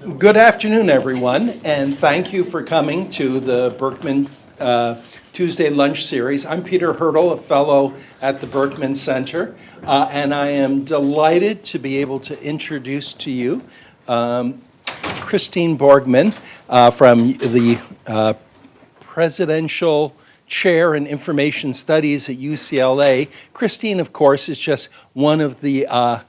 Good afternoon, everyone, and thank you for coming to the Berkman uh, Tuesday Lunch Series. I'm Peter Hirtle, a fellow at the Berkman Center, uh, and I am delighted to be able to introduce to you um, Christine Borgman uh, from the uh, Presidential Chair in Information Studies at UCLA. Christine, of course, is just one of the uh,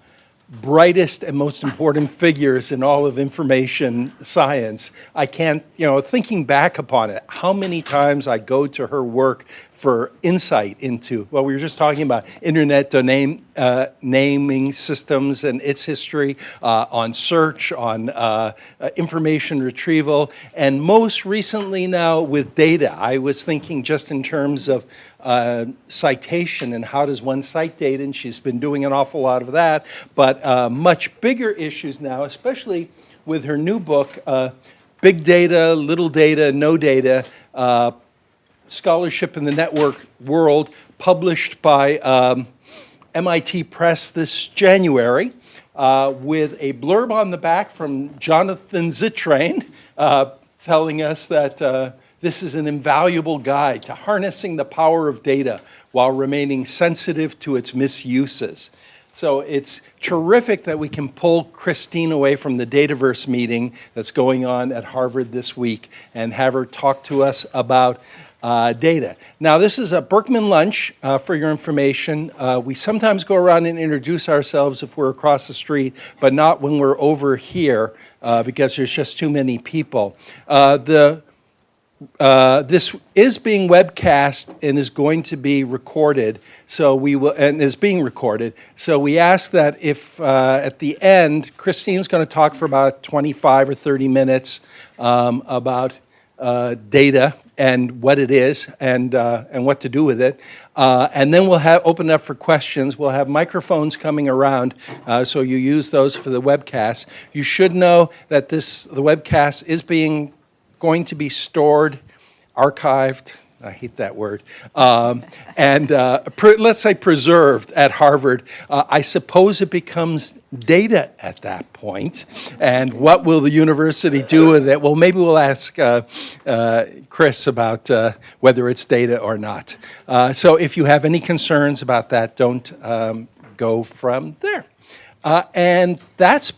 brightest and most important figures in all of information science. I can't, you know, thinking back upon it, how many times I go to her work for insight into, well, we were just talking about internet domain uh, naming systems and its history, uh, on search, on uh, uh, information retrieval, and most recently now with data. I was thinking just in terms of uh, citation and how does one cite data, and she's been doing an awful lot of that, but uh, much bigger issues now, especially with her new book, Big Data, Little Data, No Data, scholarship in the network world published by um, MIT Press this January uh, with a blurb on the back from Jonathan Zittrain uh, telling us that uh, this is an invaluable guide to harnessing the power of data while remaining sensitive to its misuses. So it's terrific that we can pull Christine away from the Dataverse meeting that's going on at Harvard this week and have her talk to us about uh, data. Now this is a Berkman lunch uh, for your information. Uh, we sometimes go around and introduce ourselves if we're across the street, but not when we're over here uh, because there's just too many people. Uh, the uh, this is being webcast and is going to be recorded. So we will, and is being recorded. So we ask that if uh, at the end, Christine's going to talk for about 25 or 30 minutes um, about uh, data and what it is and, uh, and what to do with it. Uh, and then we'll have open up for questions. We'll have microphones coming around, uh, so you use those for the webcast. You should know that this the webcast is being going to be stored, archived, I hate that word, um, and uh, let's say preserved at Harvard, uh, I suppose it becomes data at that point. And what will the university do with it? Well, maybe we'll ask uh, uh Chris about uh, whether it's data or not. Uh, so if you have any concerns about that, don't um, go from there. and that's,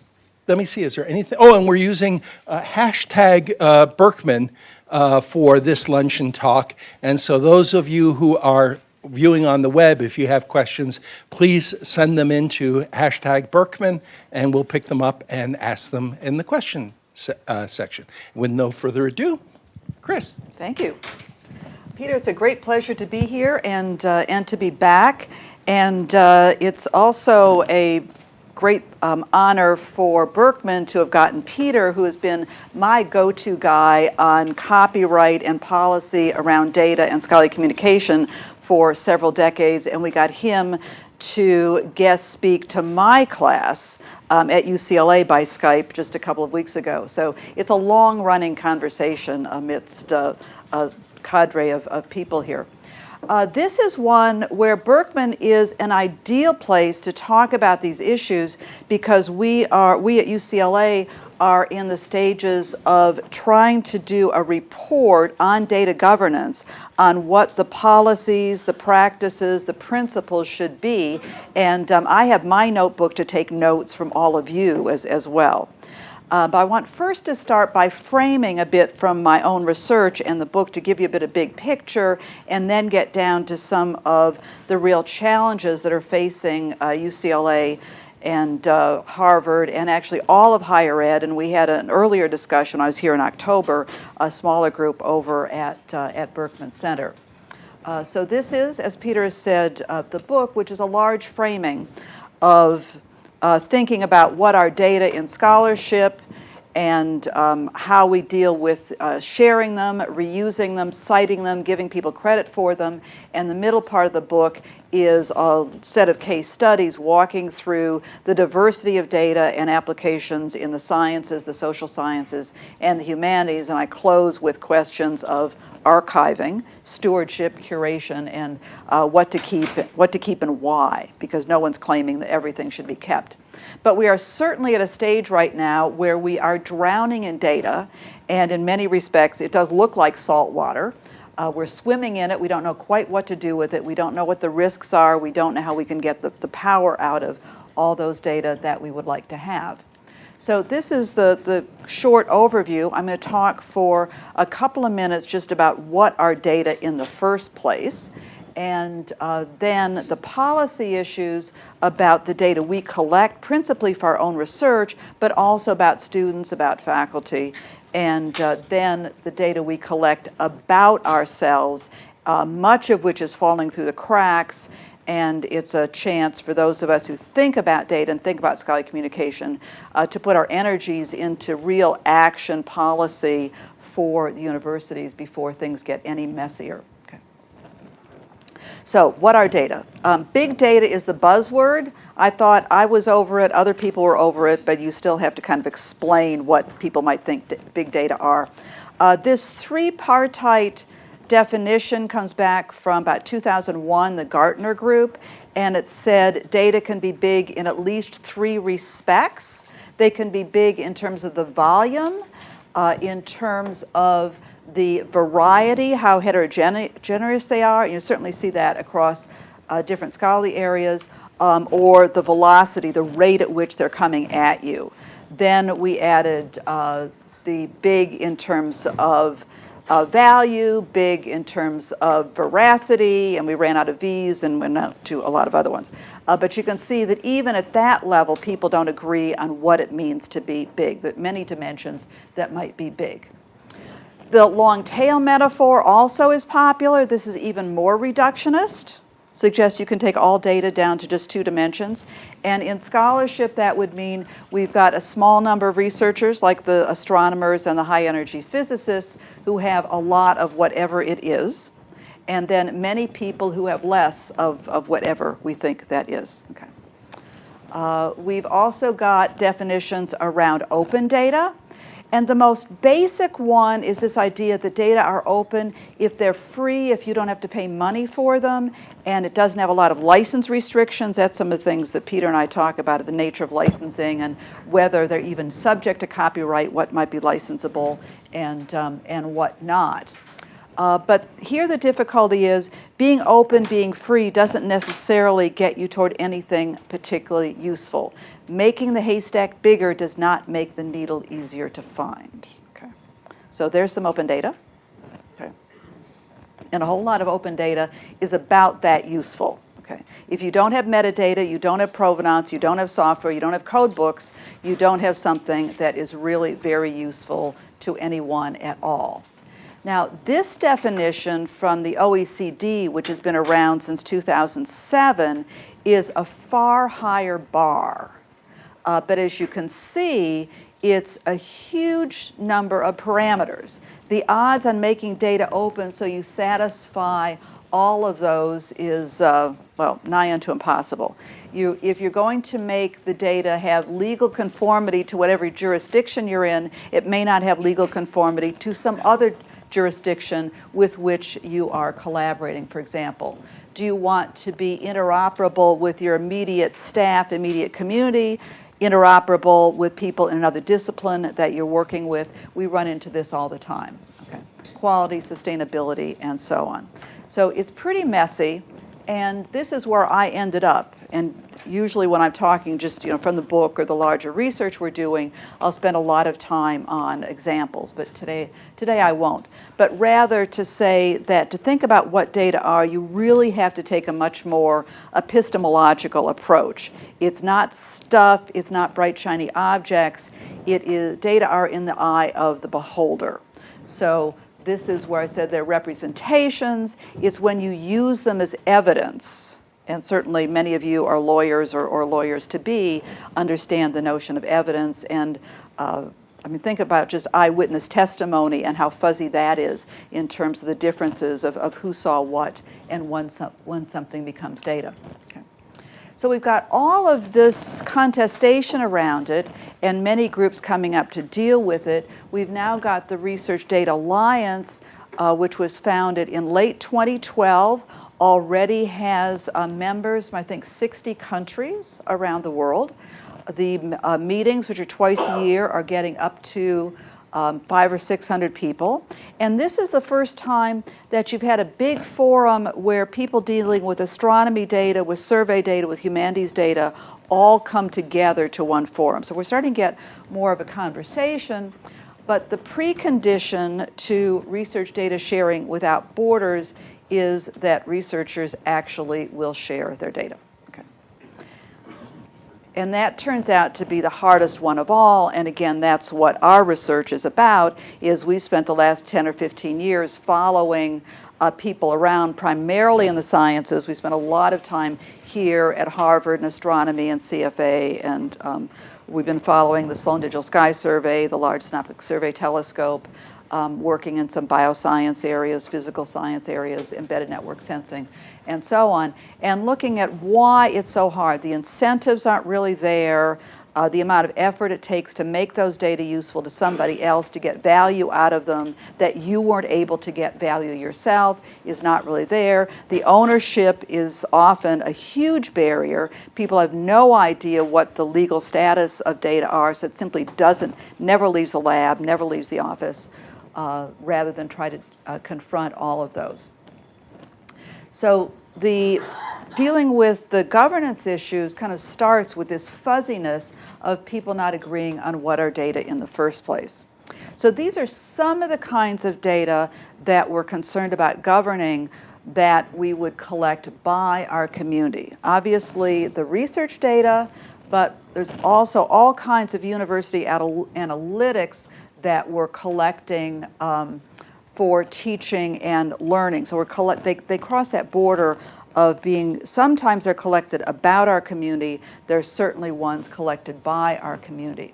let me see, is there anything? Oh, and we're using hashtag Berkman uh, for this luncheon talk. And so those of you who are viewing on the web, if you have questions, please send them into hashtag Berkman, and we'll pick them up and ask them in the question se uh, section. With no further ado, Chris. Thank you. Peter, it's a great pleasure to be here and, uh, and to be back. And uh, it's also a great um, honor for Berkman to have gotten Peter, who has been my go-to guy on copyright and policy around data and scholarly communication for several decades, and we got him to guest speak to my class um, at UCLA by Skype just a couple of weeks ago. So it's a long-running conversation amidst uh, a cadre of, of people here. Uh, this is one where Berkman is an ideal place to talk about these issues because we are, we at UCLA are in the stages of trying to do a report on data governance on what the policies, the practices, the principles should be. And um, I have my notebook to take notes from all of you as, as well. Uh, but I want first to start by framing a bit from my own research and the book to give you a bit of big picture and then get down to some of the real challenges that are facing uh, UCLA and uh, Harvard and actually all of higher ed. And we had an earlier discussion, I was here in October, a smaller group over at, uh, at Berkman Center. Uh, so this is, as Peter has said, uh, the book, which is a large framing of uh, thinking about what our data in scholarship and um, how we deal with uh, sharing them, reusing them, citing them, giving people credit for them. And the middle part of the book is a set of case studies walking through the diversity of data and applications in the sciences, the social sciences, and the humanities. And I close with questions of archiving, stewardship, curation, and uh, what to keep, what to keep and why, because no one's claiming that everything should be kept. But we are certainly at a stage right now where we are drowning in data, and in many respects, it does look like salt water. Uh, we're swimming in it. We don't know quite what to do with it. We don't know what the risks are. We don't know how we can get the, the power out of all those data that we would like to have. So this is the, the short overview. I'm going to talk for a couple of minutes just about what are data in the first place, and uh, then the policy issues about the data we collect, principally for our own research, but also about students, about faculty, and uh, then the data we collect about ourselves, uh, much of which is falling through the cracks, and it's a chance for those of us who think about data and think about scholarly communication uh, to put our energies into real action policy for the universities before things get any messier. So what are data? Um, big data is the buzzword. I thought I was over it, other people were over it, but you still have to kind of explain what people might think big data are. Uh, this three-partite definition comes back from about 2001, the Gartner Group, and it said data can be big in at least three respects. They can be big in terms of the volume, uh, in terms of the variety, how heterogeneous they are. You certainly see that across uh, different scholarly areas, um, or the velocity, the rate at which they're coming at you. Then we added uh, the big in terms of uh, value, big in terms of veracity, and we ran out of V's and went out to a lot of other ones. Uh, but you can see that even at that level, people don't agree on what it means to be big, that many dimensions that might be big. The long tail metaphor also is popular. This is even more reductionist suggests you can take all data down to just two dimensions. And in scholarship, that would mean we've got a small number of researchers, like the astronomers and the high energy physicists, who have a lot of whatever it is, and then many people who have less of, of whatever we think that is. Okay. Uh, we've also got definitions around open data. And the most basic one is this idea that data are open if they're free, if you don't have to pay money for them, and it doesn't have a lot of license restrictions. That's some of the things that Peter and I talk about, the nature of licensing and whether they're even subject to copyright, what might be licensable and, um, and what not. Uh, but here the difficulty is being open, being free doesn't necessarily get you toward anything particularly useful. Making the haystack bigger does not make the needle easier to find. Okay. So there's some open data. Okay. And a whole lot of open data is about that useful. Okay. If you don't have metadata, you don't have provenance, you don't have software, you don't have code books, you don't have something that is really very useful to anyone at all. Now, this definition from the OECD, which has been around since 2007, is a far higher bar. Uh, but as you can see, it's a huge number of parameters. The odds on making data open so you satisfy all of those is, uh, well, nigh unto impossible. You, if you're going to make the data have legal conformity to whatever jurisdiction you're in, it may not have legal conformity to some other jurisdiction with which you are collaborating, for example. Do you want to be interoperable with your immediate staff, immediate community, interoperable with people in another discipline that you're working with? We run into this all the time. Okay. Quality, sustainability, and so on. So it's pretty messy, and this is where I ended up. And usually when I'm talking just you know from the book or the larger research we're doing, I'll spend a lot of time on examples, but today, today I won't. But rather to say that to think about what data are, you really have to take a much more epistemological approach. It's not stuff, it's not bright shiny objects, it is, data are in the eye of the beholder. So this is where I said they're representations, it's when you use them as evidence and certainly many of you are lawyers or, or lawyers to be, understand the notion of evidence and uh, I mean, think about just eyewitness testimony and how fuzzy that is in terms of the differences of, of who saw what and when, when something becomes data. So we've got all of this contestation around it and many groups coming up to deal with it. We've now got the Research Data Alliance, uh, which was founded in late 2012, already has uh, members, I think 60 countries around the world. The uh, meetings, which are twice a year, are getting up to um, five or 600 people. And this is the first time that you've had a big forum where people dealing with astronomy data, with survey data, with humanities data, all come together to one forum. So we're starting to get more of a conversation. But the precondition to research data sharing without borders is that researchers actually will share their data. And that turns out to be the hardest one of all. And again, that's what our research is about, is we spent the last 10 or 15 years following uh, people around primarily in the sciences. We spent a lot of time here at Harvard in astronomy and CFA, and um, we've been following the Sloan Digital Sky Survey, the Large Synoptic Survey Telescope, um, working in some bioscience areas, physical science areas, embedded network sensing, and so on, and looking at why it's so hard. The incentives aren't really there. Uh, the amount of effort it takes to make those data useful to somebody else, to get value out of them that you weren't able to get value yourself is not really there. The ownership is often a huge barrier. People have no idea what the legal status of data are, so it simply doesn't, never leaves the lab, never leaves the office uh, rather than try to uh, confront all of those. So the dealing with the governance issues kind of starts with this fuzziness of people not agreeing on what are data in the first place. So these are some of the kinds of data that we're concerned about governing that we would collect by our community. Obviously, the research data, but there's also all kinds of university analytics that we're collecting um, for teaching and learning. So we're collect, they, they cross that border of being, sometimes they're collected about our community, there's certainly ones collected by our community.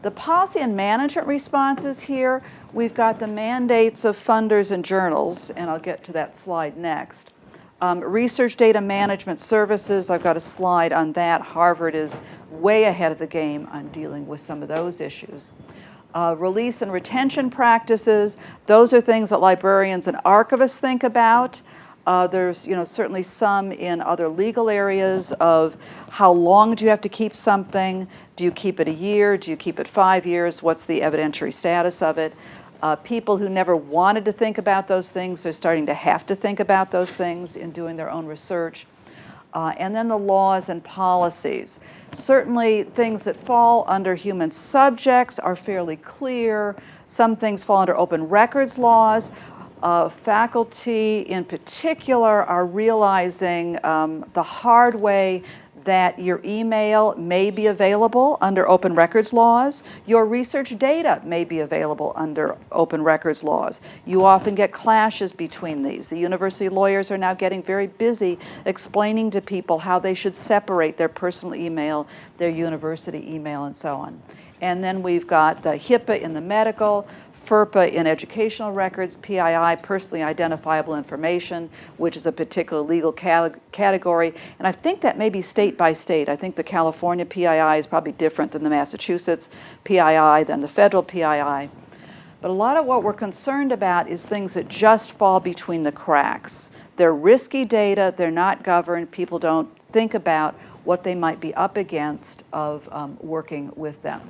The policy and management responses here, we've got the mandates of funders and journals, and I'll get to that slide next. Um, research data management services, I've got a slide on that. Harvard is way ahead of the game on dealing with some of those issues. Uh, release and retention practices, those are things that librarians and archivists think about. Uh, there's you know, certainly some in other legal areas of how long do you have to keep something? Do you keep it a year? Do you keep it five years? What's the evidentiary status of it? Uh, people who never wanted to think about those things are starting to have to think about those things in doing their own research. Uh, and then the laws and policies. Certainly things that fall under human subjects are fairly clear. Some things fall under open records laws. Uh, faculty in particular are realizing um, the hard way that your email may be available under open records laws. Your research data may be available under open records laws. You often get clashes between these. The university lawyers are now getting very busy explaining to people how they should separate their personal email, their university email, and so on. And then we've got the HIPAA in the medical, FERPA in educational records, PII, personally identifiable information, which is a particular legal category. And I think that may be state by state. I think the California PII is probably different than the Massachusetts PII, than the federal PII. But a lot of what we're concerned about is things that just fall between the cracks. They're risky data, they're not governed, people don't think about what they might be up against of um, working with them.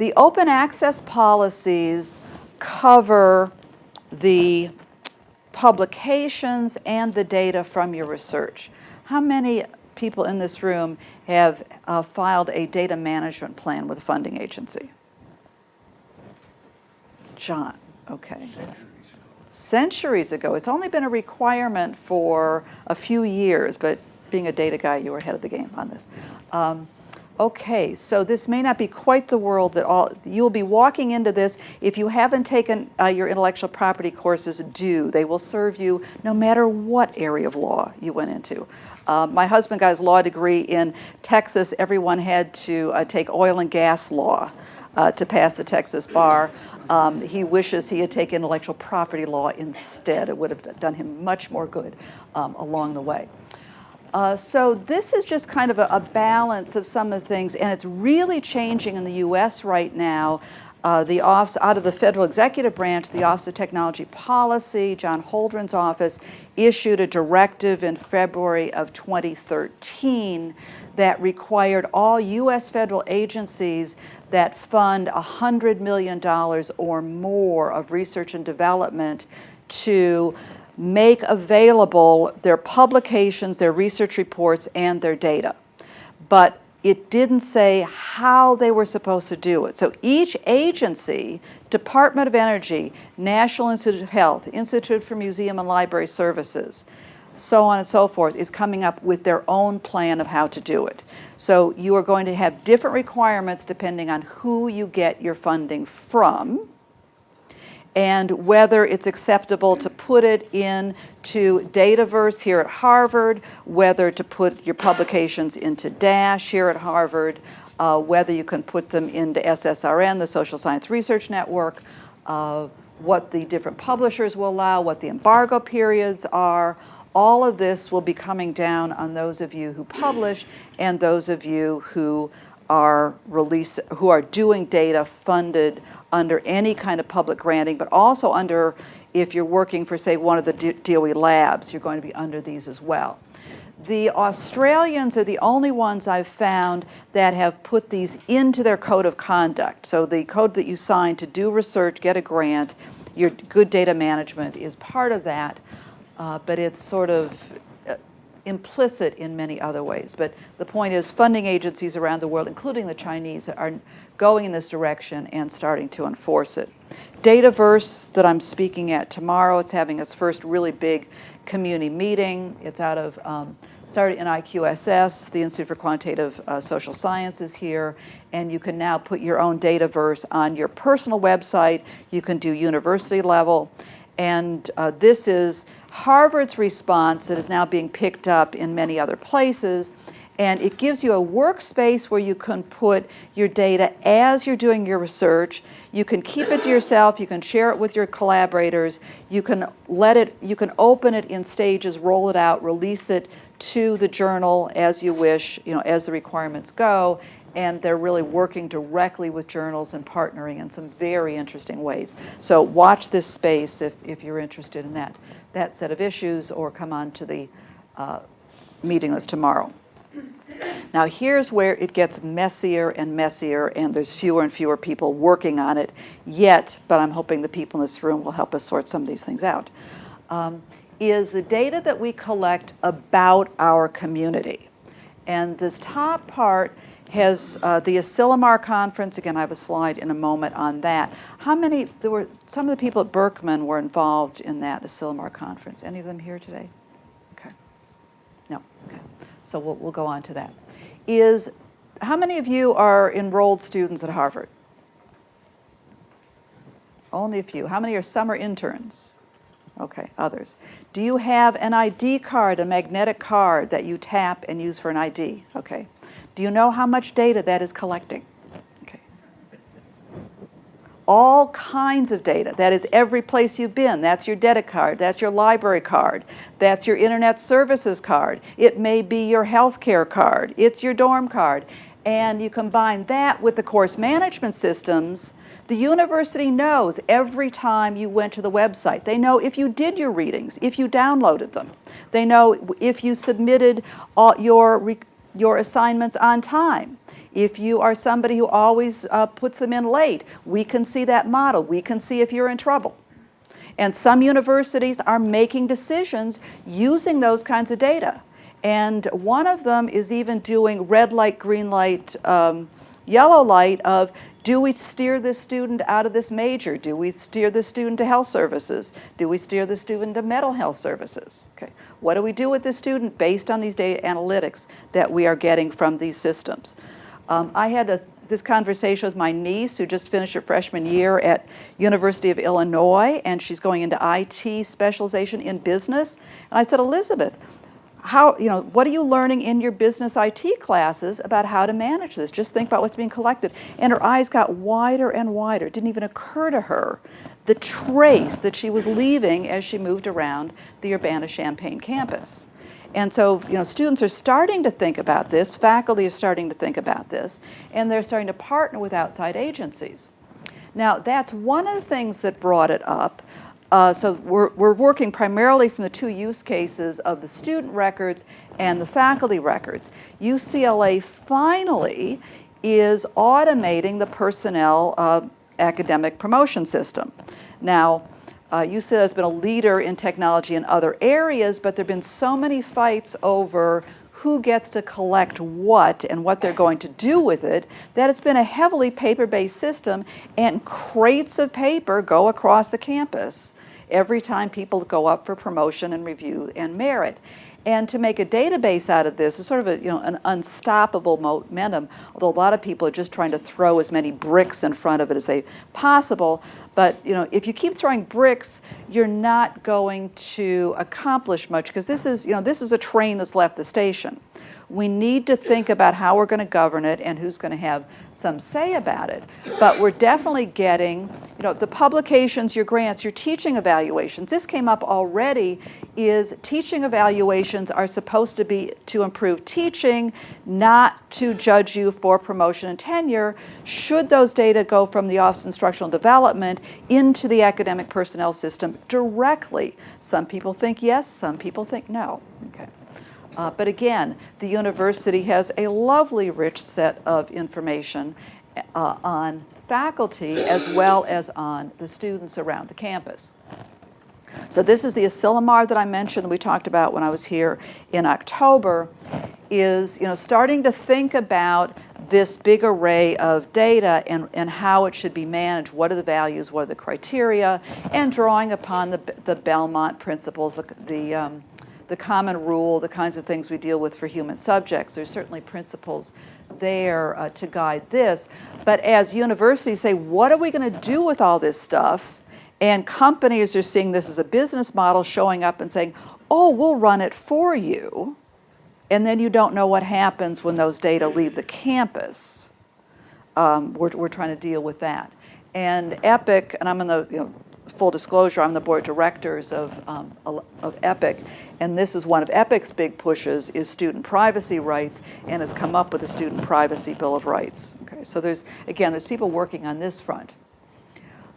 The open access policies cover the publications and the data from your research. How many people in this room have uh, filed a data management plan with a funding agency? John, okay. Centuries ago. Centuries ago. It's only been a requirement for a few years, but being a data guy, you were ahead of the game on this. Um, okay, so this may not be quite the world that all, you'll be walking into this. If you haven't taken uh, your intellectual property courses, do. They will serve you no matter what area of law you went into. Uh, my husband got his law degree in Texas. Everyone had to uh, take oil and gas law uh, to pass the Texas bar. Um, he wishes he had taken intellectual property law instead. It would have done him much more good um, along the way. Uh, so this is just kind of a, a, balance of some of the things, and it's really changing in the U.S. right now. Uh, the office, out of the federal executive branch, the Office of Technology Policy, John Holdren's office, issued a directive in February of 2013 that required all U.S. federal agencies that fund $100 million or more of research and development to make available their publications, their research reports, and their data. But it didn't say how they were supposed to do it. So each agency, Department of Energy, National Institute of Health, Institute for Museum and Library Services, so on and so forth, is coming up with their own plan of how to do it. So you are going to have different requirements depending on who you get your funding from and whether it's acceptable to put it into Dataverse here at Harvard, whether to put your publications into DASH here at Harvard, uh, whether you can put them into SSRN, the Social Science Research Network, uh, what the different publishers will allow, what the embargo periods are. All of this will be coming down on those of you who publish and those of you who are release, who are doing data funded under any kind of public granting, but also under, if you're working for, say, one of the DOE labs, you're going to be under these as well. The Australians are the only ones I've found that have put these into their code of conduct. So the code that you sign to do research, get a grant, your good data management is part of that, uh, but it's sort of implicit in many other ways. But the point is funding agencies around the world, including the Chinese, are going in this direction and starting to enforce it. Dataverse that I'm speaking at tomorrow, it's having its first really big community meeting. It's out of, um, started in IQSS, the Institute for Quantitative uh, Social Sciences here, and you can now put your own Dataverse on your personal website. You can do university level. And uh, this is Harvard's response that is now being picked up in many other places and it gives you a workspace where you can put your data as you're doing your research. You can keep it to yourself, you can share it with your collaborators, you can let it, you can open it in stages, roll it out, release it to the journal as you wish, you know, as the requirements go, and they're really working directly with journals and partnering in some very interesting ways. So watch this space if, if you're interested in that, that set of issues or come on to the uh, meeting list tomorrow. Now here's where it gets messier and messier and there's fewer and fewer people working on it yet, but I'm hoping the people in this room will help us sort some of these things out, um, is the data that we collect about our community. And this top part has uh, the Asilomar conference, again I have a slide in a moment on that. How many, there were, some of the people at Berkman were involved in that Asilomar conference. Any of them here today? Okay. No, okay so we'll, we'll go on to that, is how many of you are enrolled students at Harvard? Only a few. How many are summer interns? Okay, others. Do you have an ID card, a magnetic card that you tap and use for an ID? Okay. Do you know how much data that is collecting? Okay. all kinds of data. That is every place you've been. That's your debit card. That's your library card. That's your internet services card. It may be your health care card. It's your dorm card. And you combine that with the course management systems, the university knows every time you went to the website. They know if you did your readings, if you downloaded them. They know if you submitted all your, your assignments on time. If you are somebody who always uh, puts them in late, we can see that model. We can see if you're in trouble. And some universities are making decisions using those kinds of data. And one of them is even doing red light, green light, um, yellow light of do we steer this student out of this major? Do we steer the student to health services? Do we steer the student to mental health services? Okay. What do we do with this student based on these data analytics that we are getting from these systems? Um, I had a, this conversation with my niece who just finished her freshman year at University of Illinois and she's going into IT specialization in business. And I said, Elizabeth, how, you know, what are you learning in your business IT classes about how to manage this? Just think about what's being collected. And her eyes got wider and wider. It didn't even occur to her the trace that she was leaving as she moved around the Urbana-Champaign campus. And so, you know, students are starting to think about this, faculty are starting to think about this, and they're starting to partner with outside agencies. Now, that's one of the things that brought it up. Uh, so we're, we're working primarily from the two use cases of the student records and the faculty records. UCLA finally is automating the personnel uh, academic promotion system. Now, uh, has been a leader in technology in other areas, but there have been so many fights over who gets to collect what and what they're going to do with it, that it's been a heavily paper-based system and crates of paper go across the campus every time people go up for promotion and review and merit. And to make a database out of this is sort of a, you know, an unstoppable momentum, although a lot of people are just trying to throw as many bricks in front of it as they possible. But you know, if you keep throwing bricks, you're not going to accomplish much because this is, you know, this is a train that's left the station. We need to think about how we're going to govern it and who's going to have some say about it. But we're definitely getting, you know, the publications, your grants, your teaching evaluations. This came up already is teaching evaluations are supposed to be to improve teaching, not to judge you for promotion and tenure. Should those data go from the Office of Instructional Development into the academic personnel system directly? Some people think yes, some people think no. Okay. Uh, but again, the university has a lovely rich set of information uh, on faculty as well as on the students around the campus. So this is the Asilomar that I mentioned we talked about when I was here in October, is you know starting to think about this big array of data and, and how it should be managed, what are the values, what are the criteria, and drawing upon the, the Belmont principles, the, the um, the common rule, the kinds of things we deal with for human subjects. There's certainly principles there uh, to guide this. But as universities say, what are we going to do with all this stuff? And companies are seeing this as a business model showing up and saying, oh, we'll run it for you. And then you don't know what happens when those data leave the campus. Um, we're, we're trying to deal with that. And EPIC, and I'm in the, you know, full disclosure, I'm the board directors of, um, of EPIC, and this is one of EPIC's big pushes is student privacy rights and has come up with a student privacy bill of rights. Okay, so there's, again, there's people working on this front.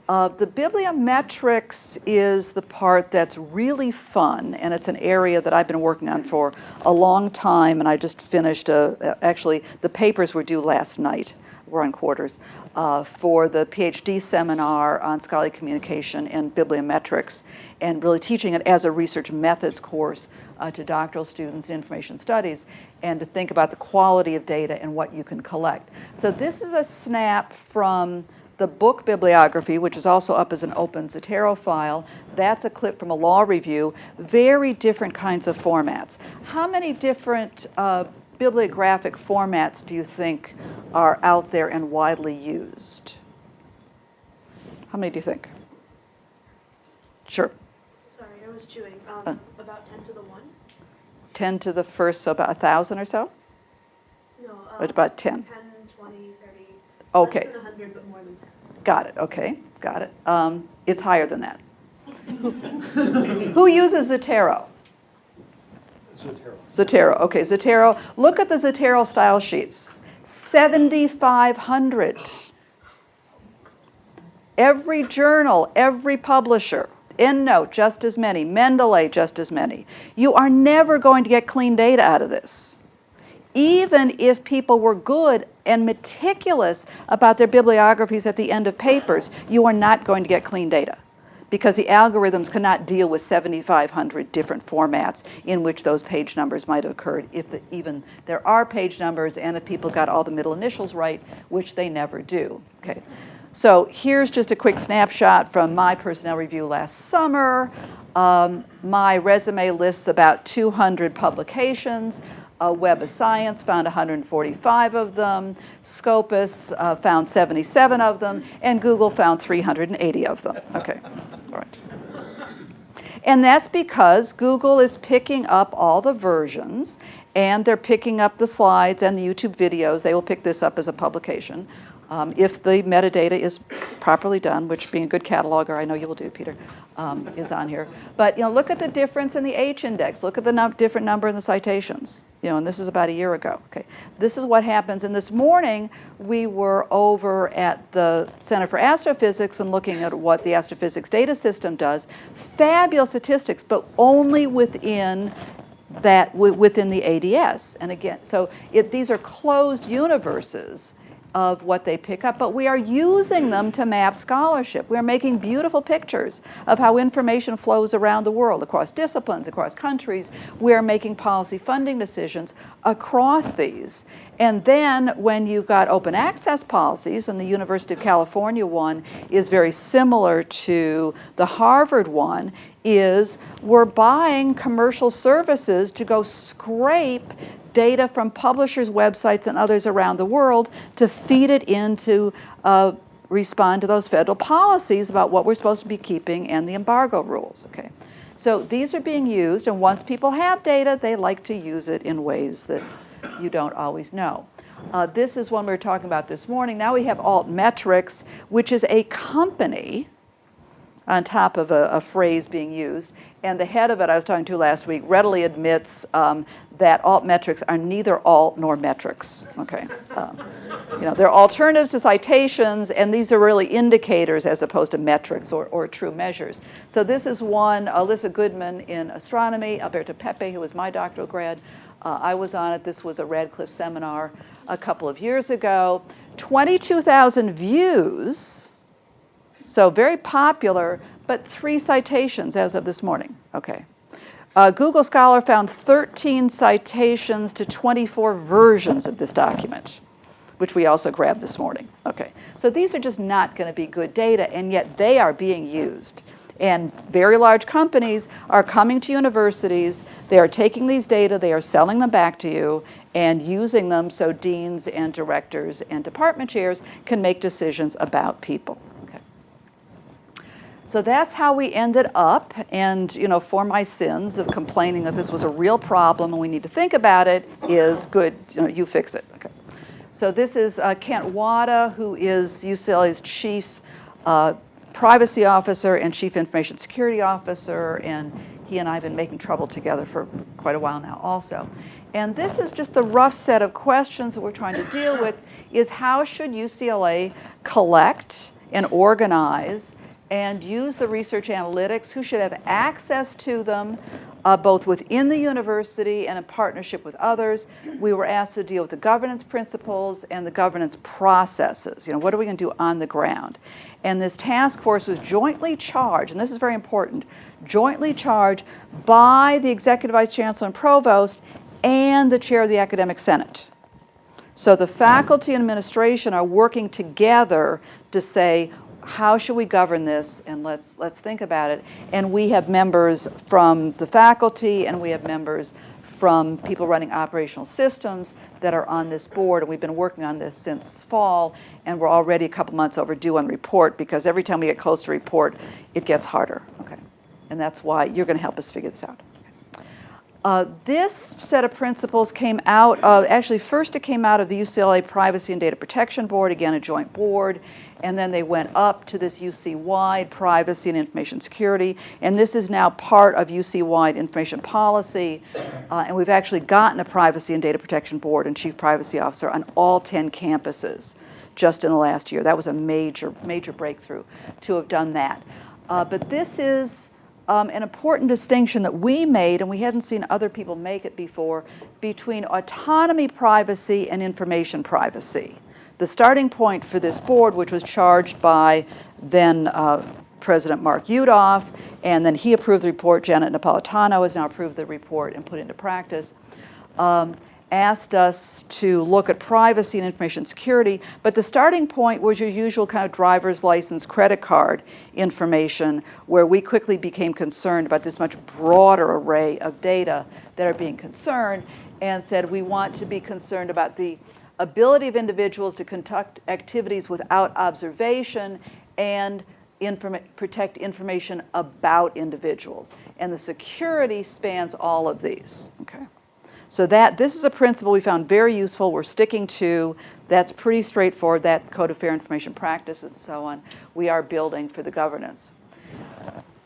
Uh, the bibliometrics is the part that's really fun, and it's an area that I've been working on for a long time, and I just finished, a, actually, the papers were due last night, we're on quarters, uh, for the PhD seminar on scholarly communication and bibliometrics, and really teaching it as a research methods course uh, to doctoral students in information studies, and to think about the quality of data and what you can collect. So this is a snap from the book bibliography, which is also up as an open Zotero file, that's a clip from a law review, very different kinds of formats. How many different uh, bibliographic formats do you think are out there and widely used? How many do you think? Sure. Sorry, I was chewing. Um, Uh. about 10 to the 1? 10 to the first, so about a 1,000 or so? No. Um, about 10? 10, 20, 30. Okay. Less than 100, but more than 10. Got it, okay, got it. Um, it's higher than that. Who uses Zotero? Zotero. Zotero, okay, Zotero. Look at the Zotero style sheets. 7,500. Every journal, every publisher, EndNote, just as many, Mendeley, just as many. You are never going to get clean data out of this. Even if people were good and meticulous about their bibliographies at the end of papers, you are not going to get clean data because the algorithms cannot deal with 7,500 different formats in which those page numbers might have occurred, if the, even there are page numbers and if people got all the middle initials right, which they never do. Okay. So here's just a quick snapshot from my personnel review last summer. Um, my resume lists about 200 publications. Uh, Web of Science found 145 of them, Scopus uh, found 77 of them, and Google found 380 of them. Okay, all right. And that's because Google is picking up all the versions and they're picking up the slides and the YouTube videos. They will pick this up as a publication. Um, if the metadata is properly done, which being a good cataloger, I know you will do, Peter, um, is on here. But you know, look at the difference in the H index. Look at the num different number in the citations. You know, and this is about a year ago. Okay, this is what happens. And this morning we were over at the Center for Astrophysics and looking at what the astrophysics data system does. Fabulous statistics, but only within that within the ADS. And again, so it, these are closed universes of what they pick up, but we are using them to map scholarship. We are making beautiful pictures of how information flows around the world, across disciplines, across countries. We are making policy funding decisions across these. And then when you've got open access policies, and the University of California one is very similar to the Harvard one, is we're buying commercial services to go scrape data from publishers' websites and others around the world to feed it into uh, respond to those federal policies about what we're supposed to be keeping and the embargo rules. Okay, so these are being used, and once people have data, they like to use it in ways that you don't always know. Uh, this is one we were talking about this morning. Now we have Altmetrics, which is a company on top of a, a, phrase being used. And the head of it, I was talking to last week, readily admits um, that alt metrics are neither alt nor metrics. Okay, um, you know they're alternatives to citations, and these are really indicators as opposed to metrics or, or true measures. So this is one, Alyssa Goodman in astronomy, Alberto Pepe, who was my doctoral grad. Uh, I was on it. This was a Radcliffe seminar a couple of years ago. 22,000 views so very popular, but three citations as of this morning. Okay. Uh, Google Scholar found 13 citations to 24 versions of this document, which we also grabbed this morning. Okay. So these are just not going to be good data, and yet they are being used. And very large companies are coming to universities, they are taking these data, they are selling them back to you, and using them so deans and directors and department chairs can make decisions about people. So that's how we ended up. And, you know, for my sins of complaining that this was a real problem and we need to think about it is good, you, know, you fix it. Okay. So this is uh, Kent Wada, who is UCLA's chief uh, privacy officer and chief information security officer. And he and I have been making trouble together for quite a while now also. And this is just the rough set of questions that we're trying to deal with is how should UCLA collect and organize and use the research analytics, who should have access to them, uh, both within the university and in partnership with others. We were asked to deal with the governance principles and the governance processes. You know, what are we going to do on the ground? And this task force was jointly charged, and this is very important, jointly charged by the executive vice chancellor and provost and the chair of the academic senate. So the faculty and administration are working together to say, how should we govern this and let's let's think about it. And we have members from the faculty and we have members from people running operational systems that are on this board and we've been working on this since fall and we're already a couple months overdue on report because every time we get close to report it gets harder. Okay. And that's why you're going to help us figure this out. Uh, this set of principles came out of, actually first it came out of the UCLA Privacy and Data Protection Board, again a joint board, and then they went up to this UC-wide privacy and information security, and this is now part of UC-wide information policy, uh, and we've actually gotten a privacy and data protection board and chief privacy officer on all 10 campuses just in the last year. That was a major, major breakthrough to have done that. Uh, but this is um, an important distinction that we made, and we hadn't seen other people make it before, between autonomy privacy and information privacy the starting point for this board, which was charged by then uh, President Mark Yudof, and then he approved the report. Janet Napolitano has now approved the report and put into practice. Um, asked us to look at privacy and information security, but the starting point was your usual kind of driver's license, credit card information, where we quickly became concerned about this much broader array of data that are being concerned, and said we want to be concerned about the ability of individuals to conduct activities without observation and informa- protect information about individuals. And the security spans all of these, okay? So that, this is a principle we found very useful, we're sticking to, that's pretty straightforward, that Code of Fair Information practice and so on, we are building for the governance.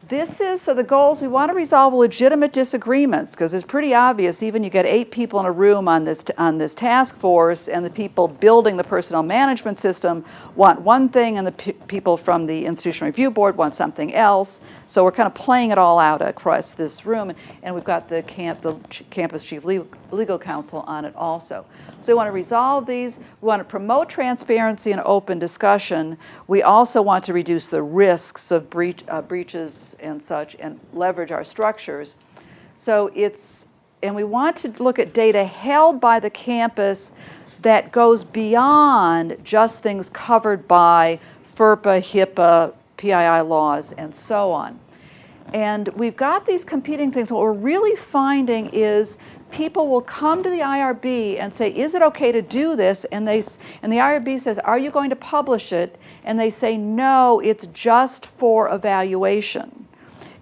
This is, so the goals, we want to resolve legitimate disagreements, because it's pretty obvious, even you get eight people in a room on this, on this task force, and the people building the personnel management system want one thing, and the pe- people from the Institutional Review Board want something else. So we're kind of playing it all out across this room, and we've got the camp, the ch- campus chief legal, legal counsel on it also. So we want to resolve these, we want to promote transparency and open discussion. We also want to reduce the risks of breach, uh, breaches and such and leverage our structures. So it's, and we want to look at data held by the campus that goes beyond just things covered by FERPA, HIPAA, PII laws, and so on. And we've got these competing things. What we're really finding is people will come to the IRB and say, is it okay to do this? And, they, and the IRB says, are you going to publish it? And they say, no, it's just for evaluation.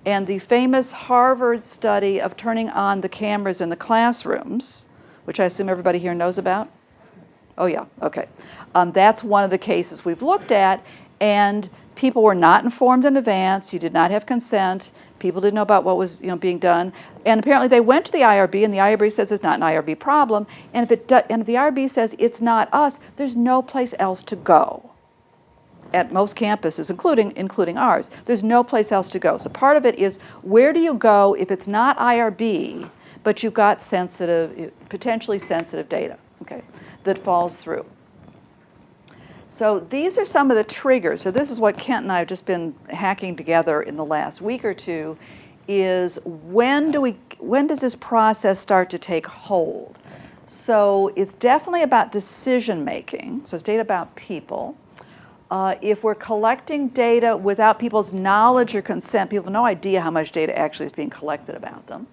And the famous Harvard study of turning on the cameras in the classrooms, which I assume everybody here knows about? Oh, yeah, okay. Um, that's one of the cases we've looked at, and people were not informed in advance. You did not have consent. People didn't know about what was you know, being done. And apparently they went to the IRB, and the IRB says it's not an IRB problem. And if, it do, and if the IRB says it's not us, there's no place else to go at most campuses, including, including ours. There's no place else to go. So part of it is where do you go if it's not IRB, but you've got sensitive, potentially sensitive data, okay, that falls through. So these are some of the triggers. So this is what Kent and I have just been hacking together in the last week or two is when do we when does this process start to take hold? So it's definitely about decision making. So it's data about people. Uh, if we're collecting data without people's knowledge or consent, people have no idea how much data actually is being collected about them.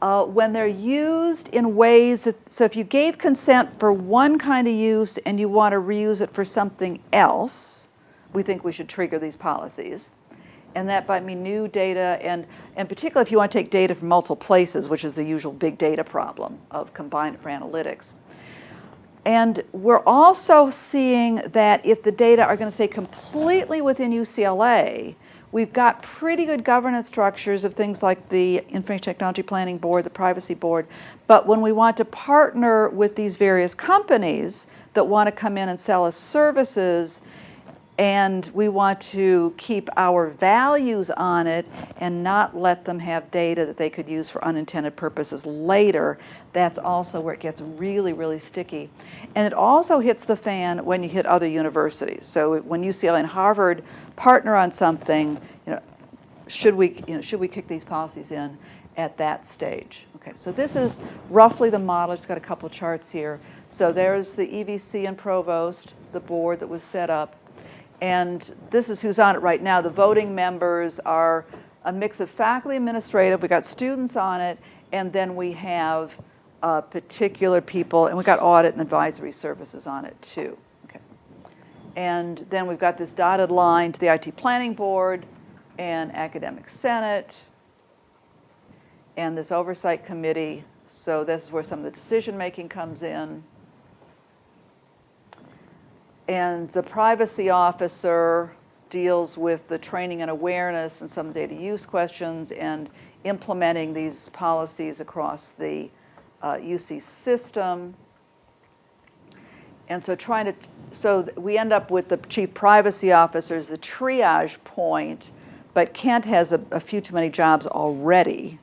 Uh, when they're used in ways that, so if you gave consent for one kind of use and you want to reuse it for something else, we think we should trigger these policies. And that might mean new data, and, and particularly if you want to take data from multiple places, which is the usual big data problem of combine it for analytics. And we're also seeing that if the data are going to stay completely within UCLA, we've got pretty good governance structures of things like the Information Technology Planning Board, the Privacy Board. But when we want to partner with these various companies that want to come in and sell us services, and we want to keep our values on it and not let them have data that they could use for unintended purposes later. That's also where it gets really, really sticky. And it also hits the fan when you hit other universities. So when UCLA and Harvard partner on something, you know, should we, you know, should we kick these policies in at that stage? Okay, so this is roughly the model. It's got a couple charts here. So there's the EVC and Provost, the board that was set up. And this is who's on it right now. The voting members are a mix of faculty administrative, we got students on it, and then we have uh, particular people, and we got audit and advisory services on it too. Okay. And then we've got this dotted line to the IT Planning Board and Academic Senate and this Oversight Committee. So this is where some of the decision-making comes in. And the privacy officer deals with the training and awareness and some data use questions and implementing these policies across the uh, UC system. And so trying to, so we end up with the chief privacy officer as the triage point, but Kent has a, a few too many jobs already.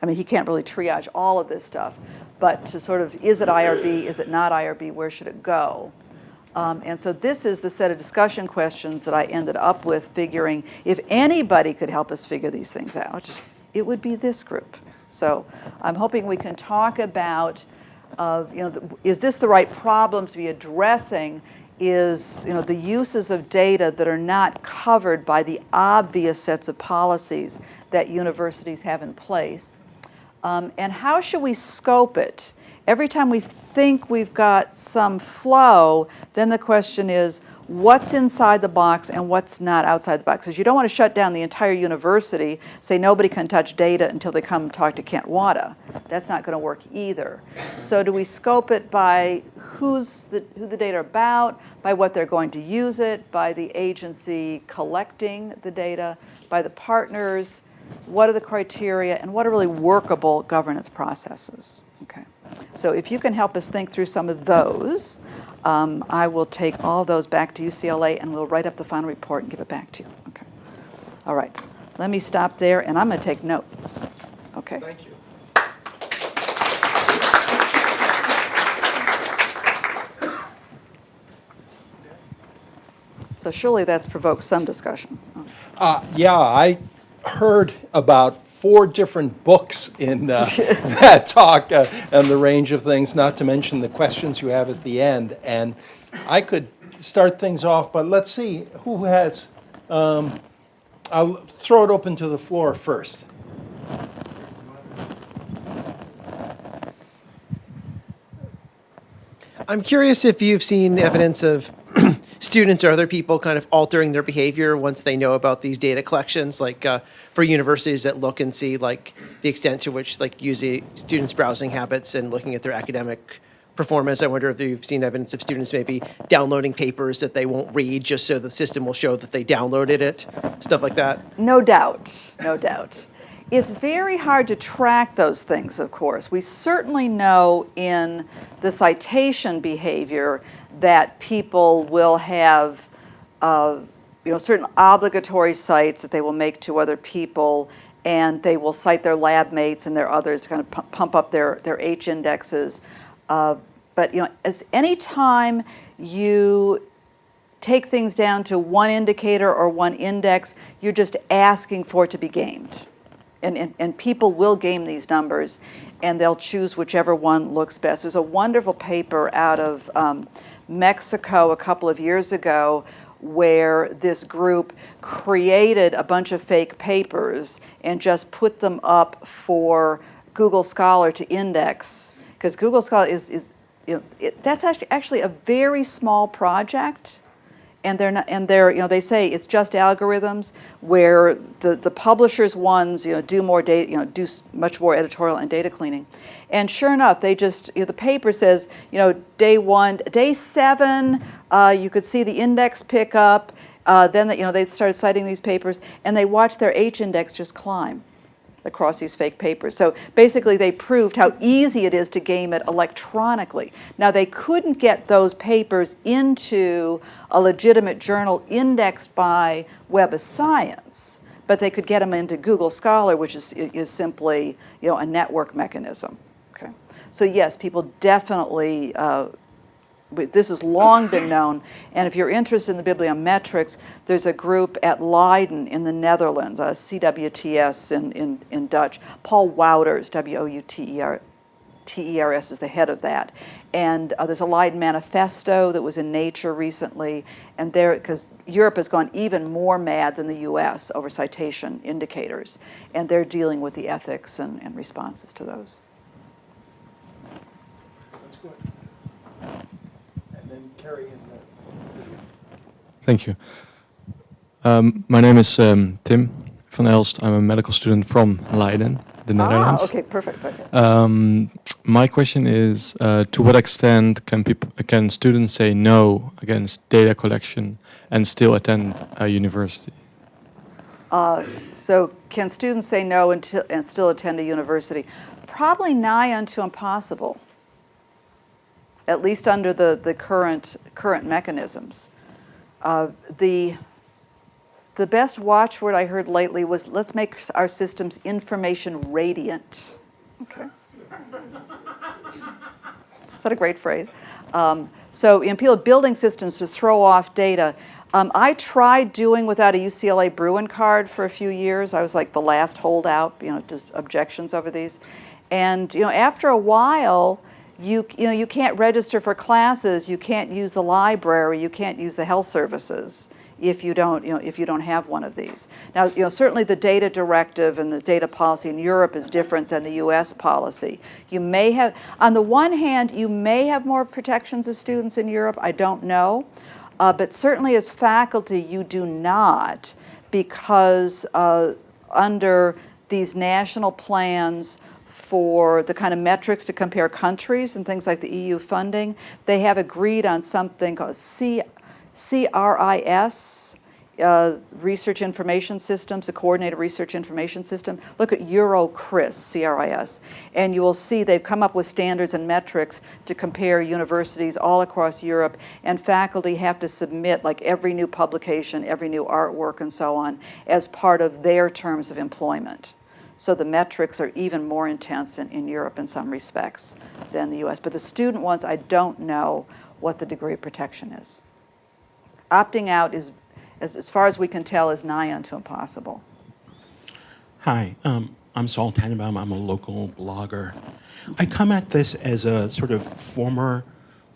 I mean, he can't really triage all of this stuff, but to sort of, is it IRB, is it not IRB, where should it go? Um, and so this is the set of discussion questions that I ended up with figuring if anybody could help us figure these things out, it would be this group. So I'm hoping we can talk about, uh, you know, the, is this the right problem to be addressing? Is, you know, the uses of data that are not covered by the obvious sets of policies that universities have in place? Um, and how should we scope it? Every time we think we've got some flow, then the question is, what's inside the box and what's not outside the box. Because you don't want to shut down the entire university, say nobody can touch data until they come talk to Kent Wada. That's not going to work either. So do we scope it by who's the, who the data are about, by what they're going to use it, by the agency collecting the data, by the partners, what are the criteria, and what are really workable governance processes? Okay. So if you can help us think through some of those, um, I will take all those back to UCLA and we'll write up the final report and give it back to you. Okay. All right. Let me stop there and I'm going to take notes. Okay. Thank you. So surely that's provoked some discussion. Uh, yeah, I heard about four different books in uh, that talk uh, and the range of things, not to mention the questions you have at the end. And I could start things off, but let's see who has. Um, I'll throw it open to the floor first. I'm curious if you've seen evidence of students or other people kind of altering their behavior once they know about these data collections, like uh, for universities that look and see like the extent to which like using students' browsing habits and looking at their academic performance. I wonder if you've seen evidence of students maybe downloading papers that they won't read just so the system will show that they downloaded it, stuff like that. No doubt, no doubt. It's very hard to track those things, of course. We certainly know in the citation behavior that people will have, uh, you know, certain obligatory cites that they will make to other people, and they will cite their lab mates and their others to kind of pump up their, their H indexes. Uh, but, you know, as any time you take things down to one indicator or one index, you're just asking for it to be gamed. And, and, and people will game these numbers and they'll choose whichever one looks best. There's a wonderful paper out of um, Mexico a couple of years ago where this group created a bunch of fake papers and just put them up for Google Scholar to index. Because Google Scholar is, is you know, it, that's actually, actually a very small project and they're not, and they're, you know, they say it's just algorithms where the, the publishers ones, you know, do more data, you know, do much more editorial and data cleaning. And sure enough, they just, you know, the paper says, you know, day one, day seven, uh, you could see the index pick up. Uh, then, you know, they started citing these papers and they watched their H index just climb across these fake papers. So basically, they proved how easy it is to game it electronically. Now, they couldn't get those papers into a legitimate journal indexed by Web of Science, but they could get them into Google Scholar, which is, is simply you know, a network mechanism. Okay. So yes, people definitely uh, this has long been known. And if you're interested in the bibliometrics, there's a group at Leiden in the Netherlands, uh, CWTS in, in, in Dutch. Paul Wouters, W O U T R T R S, is the head of that. And uh, there's a Leiden manifesto that was in Nature recently. And there, because Europe has gone even more mad than the US over citation indicators. And they're dealing with the ethics and, and responses to those. That's good. And in the. Thank you. Um, my name is um, Tim van Elst. I'm a medical student from Leiden, the Netherlands. Ah, okay, perfect. Okay. Um, my question is, uh, to what extent can people, can students say no against data collection and still attend a university? Uh, So can students say no until, and still attend a university? Probably nigh unto impossible, at least under the, the current, current mechanisms. Uh, The, the best watchword I heard lately was, let's make our systems information radiant. Okay. Is that a great phrase? Um, so in building systems to throw off data, um, I tried doing without a UCLA Bruin card for a few years. I was like the last holdout, you know, just objections over these. And you know, after a while, you you know you can't register for classes, you can't use the library, you can't use the health services if you don't you know if you don't have one of these. Now you know certainly the data directive and the data policy in Europe is different than the U.S. policy. You may have on the one hand you may have more protections as students in Europe. I don't know. Uh, but certainly as faculty, you do not because uh, under these national plans for the kind of metrics to compare countries and things like the EU funding, they have agreed on something called C, CRIS, uh, Research Information Systems, the Coordinated Research Information System. Look at EuroCRIS, CRIS, and you will see they've come up with standards and metrics to compare universities all across Europe, and faculty have to submit like every new publication, every new artwork, and so on, as part of their terms of employment. So the metrics are even more intense in, in Europe in some respects than the US. But the student ones, I don't know what the degree of protection is. Opting out is, as, as far as we can tell, is nigh unto impossible. Hi, um, I'm Saul Tannenbaum. I'm a local blogger. I come at this as a sort of former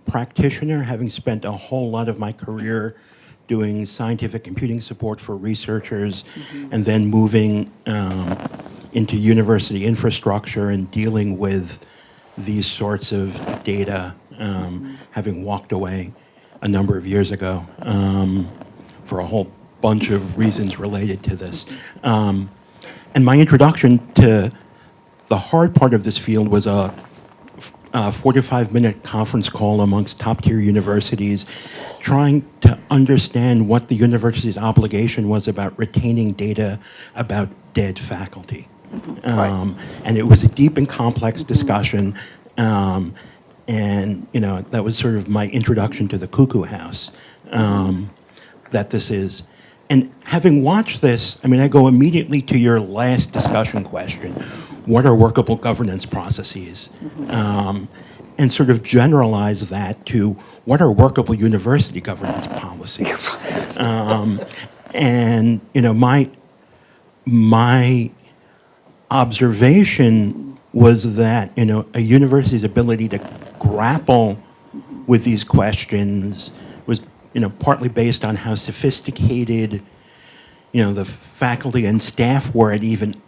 practitioner, having spent a whole lot of my career doing scientific computing support for researchers, and then moving um, into university infrastructure and dealing with these sorts of data, um, having walked away a number of years ago um, for a whole bunch of reasons related to this. Um, and my introduction to the hard part of this field was a, a 45 minute conference call amongst top tier universities trying to understand what the university's obligation was about retaining data about dead faculty. Um, and it was a deep and complex discussion. Um, and, you know, that was sort of my introduction to the cuckoo house um, that this is. And having watched this, I mean, I go immediately to your last discussion question. What are workable governance processes? Um, and sort of generalize that to what are workable university governance policies? Um, and, you know, my, my observation was that, you know, a university's ability to grapple with these questions was, you know, partly based on how sophisticated, you know, the faculty and staff were at even,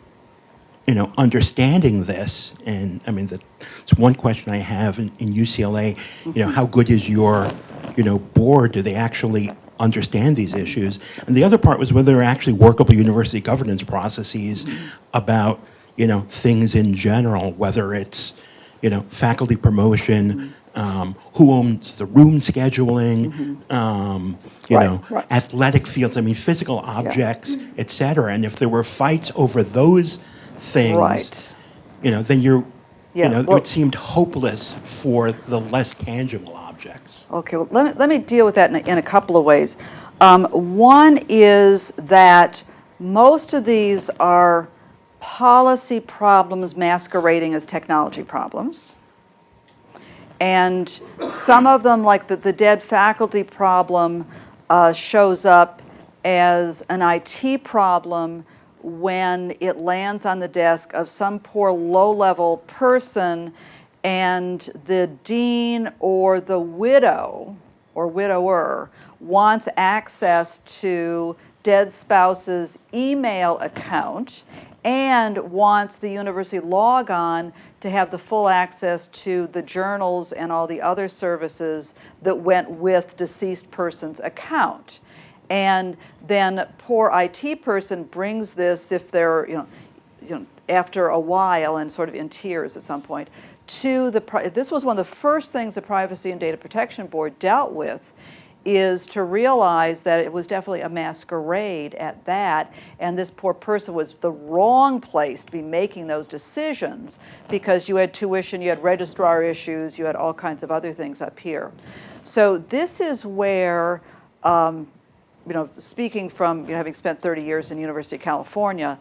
you know, understanding this. And I mean, that's one question I have in, in UCLA, you know, how good is your, you know, board? Do they actually understand these issues? And the other part was whether there are actually workable university governance processes about, you know, things in general, whether it's, you know, faculty promotion, um, who owns the room scheduling, um, you Right, know, right. athletic fields, I mean, physical objects, et cetera. And if there were fights over those things, Right. you know, then you're, Yeah, you know, well- it seemed hopeless for the less tangible objects. Okay, well, let me, let me deal with that in a, in a couple of ways. Um, one is that most of these are policy problems masquerading as technology problems. And some of them, like the, the dead faculty problem, uh, shows up as an IT problem when it lands on the desk of some poor low-level person and the dean or the widow or widower wants access to dead spouse's email account and wants the university logon to have the full access to the journals and all the other services that went with deceased person's account. And then poor IT person brings this if they're, you know, you know, after a while and sort of in tears at some point, to the, this was one of the first things the Privacy and Data Protection Board dealt with, is to realize that it was definitely a masquerade at that, and this poor person was the wrong place to be making those decisions because you had tuition, you had registrar issues, you had all kinds of other things up here. So this is where, um, you know, speaking from you know, having spent 30 years in University of California,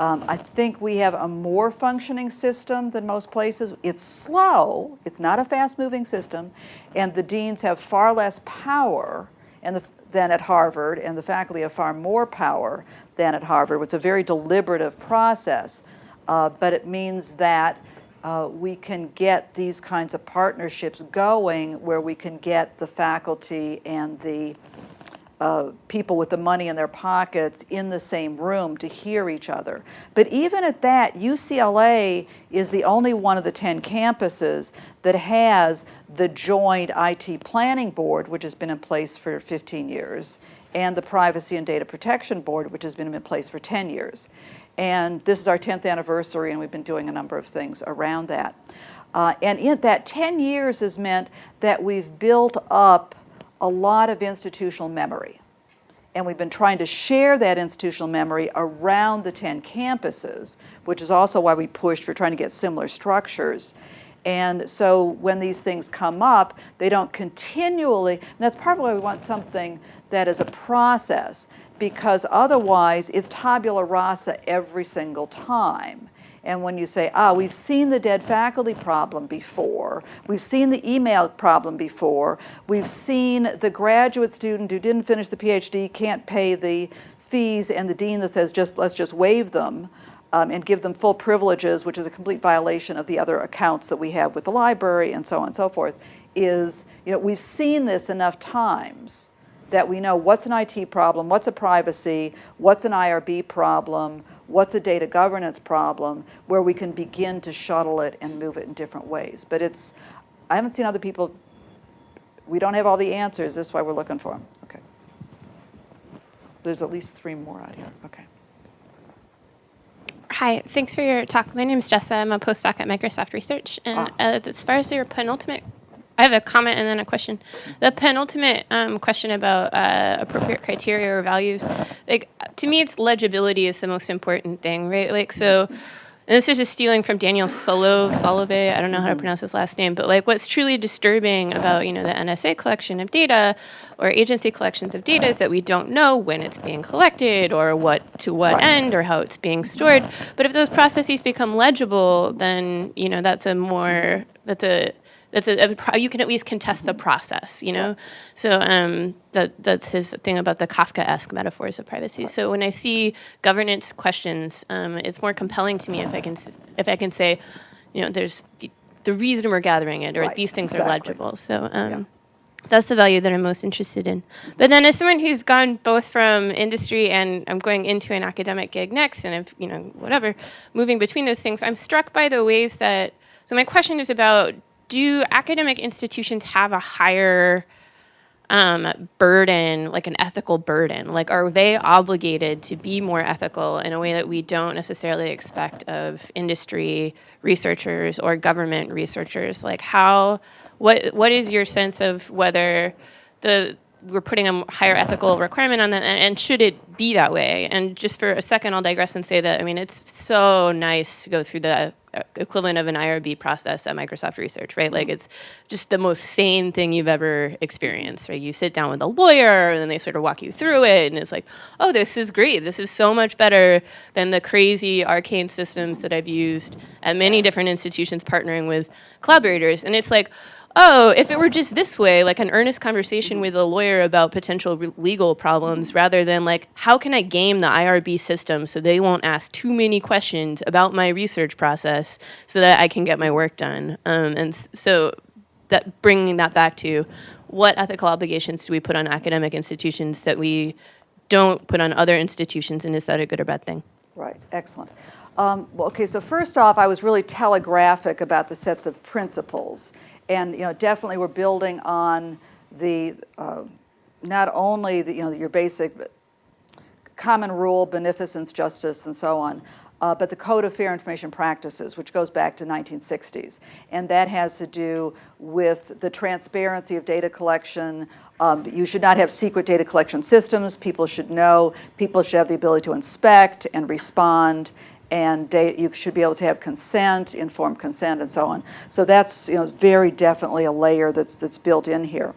um, I think we have a more functioning system than most places. It's slow, it's not a fast-moving system, and the deans have far less power the, than at Harvard, and the faculty have far more power than at Harvard. It's a very deliberative process, uh, but it means that uh, we can get these kinds of partnerships going where we can get the faculty and the uh, people with the money in their pockets in the same room to hear each other. But even at that, UCLA is the only one of the 10 campuses that has the joint IT planning board, which has been in place for 15 years, and the Privacy and Data Protection Board, which has been in place for 10 years. And this is our 10th anniversary, and we've been doing a number of things around that. Uh, and in that 10 years has meant that we've built up a lot of institutional memory. And we've been trying to share that institutional memory around the 10 campuses, which is also why we pushed for trying to get similar structures. And so when these things come up, they don't continually, and that's part of why we want something that is a process, because otherwise it's tabula rasa every single time. And when you say, ah, we've seen the dead faculty problem before, we've seen the email problem before, we've seen the graduate student who didn't finish the PhD can't pay the fees, and the dean that says, just let's just waive them um, and give them full privileges, which is a complete violation of the other accounts that we have with the library and so on and so forth, is, you know, we've seen this enough times that we know what's an IT problem, what's a privacy, what's an IRB problem, what's a data governance problem, where we can begin to shuttle it and move it in different ways. But it's, I haven't seen other people, we don't have all the answers, this is why we're looking for them. Okay. There's at least three more out here, okay. Hi, thanks for your talk. My name is Jessa. I'm a postdoc at Microsoft Research. And Ah. uh, as far as your penultimate, I have a comment and then a question. The penultimate um, question about uh, appropriate criteria or values, like to me, it's legibility is the most important thing, right? Like so. And this is just stealing from Daniel Solo, Solove, I don't know how to pronounce his last name, but like what's truly disturbing about, you know, the NSA collection of data or agency collections of data is that we don't know when it's being collected or what to what end or how it's being stored. But if those processes become legible, then, you know, that's a more that's a that's a, a you can at least contest the process, you know. So um, that that's his thing about the Kafka-esque metaphors of privacy. So when I see governance questions, um, it's more compelling to me if I can if I can say, you know, there's the, the reason we're gathering it, or Right, these things are legible. So. Um, Yeah. That's the value that I'm most interested in. But then, as someone who's gone both from industry and I'm going into an academic gig next, and I've, you know, whatever, moving between those things, I'm struck by the ways that. So, my question is about do academic institutions have a higher um, burden, like an ethical burden? Like, are they obligated to be more ethical in a way that we don't necessarily expect of industry researchers or government researchers? Like, how, what, what is your sense of whether the we're putting a higher ethical requirement on that, and, and should it be that way? And just for a second, I'll digress and say that I mean it's so nice to go through the equivalent of an IRB process at Microsoft Research, right? Like it's just the most sane thing you've ever experienced, right? You sit down with a lawyer, and then they sort of walk you through it, and it's like, oh, this is great. This is so much better than the crazy arcane systems that I've used at many different institutions partnering with collaborators, and it's like oh, if it were just this way, like an earnest conversation with a lawyer about potential legal problems, rather than like, how can I game the IRB system so they won't ask too many questions about my research process so that I can get my work done? Um, and so that bringing that back to what ethical obligations do we put on academic institutions that we don't put on other institutions, and is that a good or bad thing? Right, excellent. Um, well, okay, so first off, I was really telegraphic about the sets of principles. And, you know, definitely we're building on the, uh, not only the, you know, your basic common rule, beneficence, justice, and so on, uh, but the Code of Fair Information Practices, which goes back to 1960s. And that has to do with the transparency of data collection. Um, you should not have secret data collection systems. People should know. People should have the ability to inspect and respond. And you should be able to have consent, informed consent, and so on. So that's you know, very definitely a layer that's, that's built in here.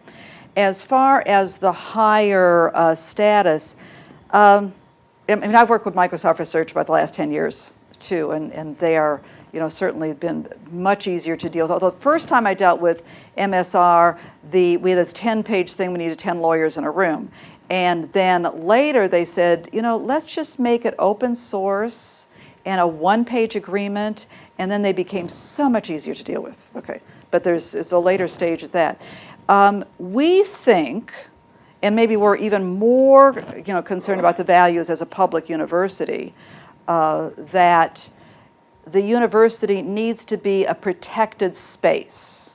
As far as the higher uh, status, um, I mean, I've worked with Microsoft Research about the last 10 years too, and, and they are, you know, certainly been much easier to deal with. Although the first time I dealt with MSR, the, we had this 10-page thing, we needed 10 lawyers in a room. And then later they said, you know, let's just make it open source and a one-page agreement, and then they became so much easier to deal with. Okay, but there's it's a later stage at that. Um, we think, and maybe we're even more, you know, concerned about the values as a public university, uh, that the university needs to be a protected space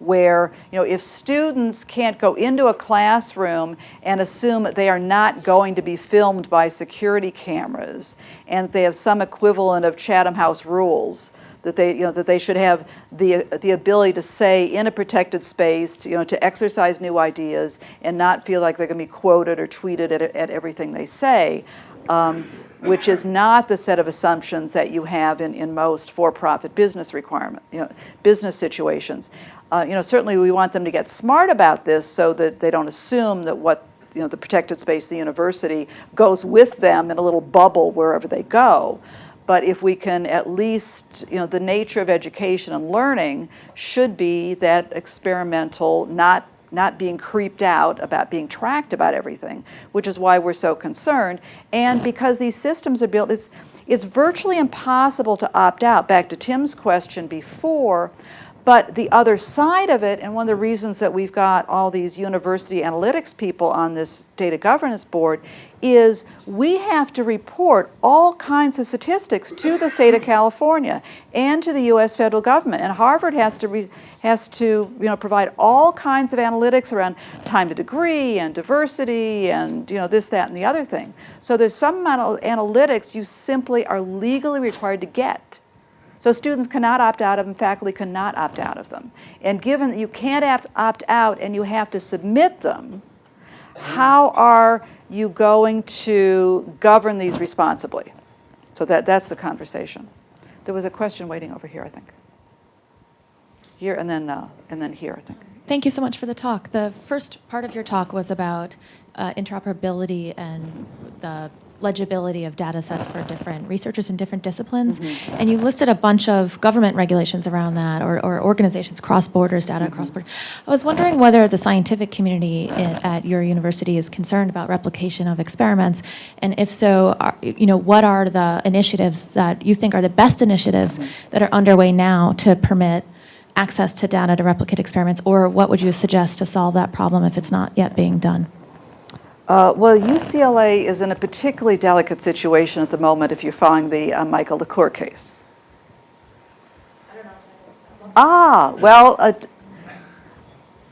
where, you know, if students can't go into a classroom and assume that they are not going to be filmed by security cameras and they have some equivalent of Chatham House rules, that they, you know, that they should have the, the ability to say in a protected space, you know, to exercise new ideas and not feel like they're going to be quoted or tweeted at, at everything they say, um, which is not the set of assumptions that you have in, in most for-profit business requirement, you know, business situations. Uh, you know, certainly we want them to get smart about this so that they don't assume that what you know, the protected space, the university, goes with them in a little bubble wherever they go. But if we can at least, you know, the nature of education and learning should be that experimental, not not being creeped out about being tracked about everything, which is why we're so concerned. And because these systems are built, it's, it's virtually impossible to opt out. Back to Tim's question before, but the other side of it, and one of the reasons that we've got all these university analytics people on this data governance board, is we have to report all kinds of statistics to the state of California and to the U.S. federal government. And Harvard has to re, has to you know provide all kinds of analytics around time to degree and diversity and you know this, that, and the other thing. So there's some amount of analytics you simply are legally required to get. So students cannot opt out of them, faculty cannot opt out of them. And given that you can't opt, opt out and you have to submit them, how are you going to govern these responsibly? So that, that's the conversation. There was a question waiting over here, I think. Here and then, uh, and then here, I think. Thank you so much for the talk. The first part of your talk was about uh, interoperability and the legibility of data sets for different researchers in different disciplines. Mm-hmm. And you listed a bunch of government regulations around that or, or organizations, cross borders, data mm-hmm. cross borders. I was wondering whether the scientific community i- at your university is concerned about replication of experiments. And if so, are, you know, what are the initiatives that you think are the best initiatives mm-hmm. that are underway now to permit access to data to replicate experiments, or what would you suggest to solve that problem if it's not yet being done? Uh, well, UCLA is in a particularly delicate situation at the moment if you're following the uh, Michael LaCour case. Ah, well, uh,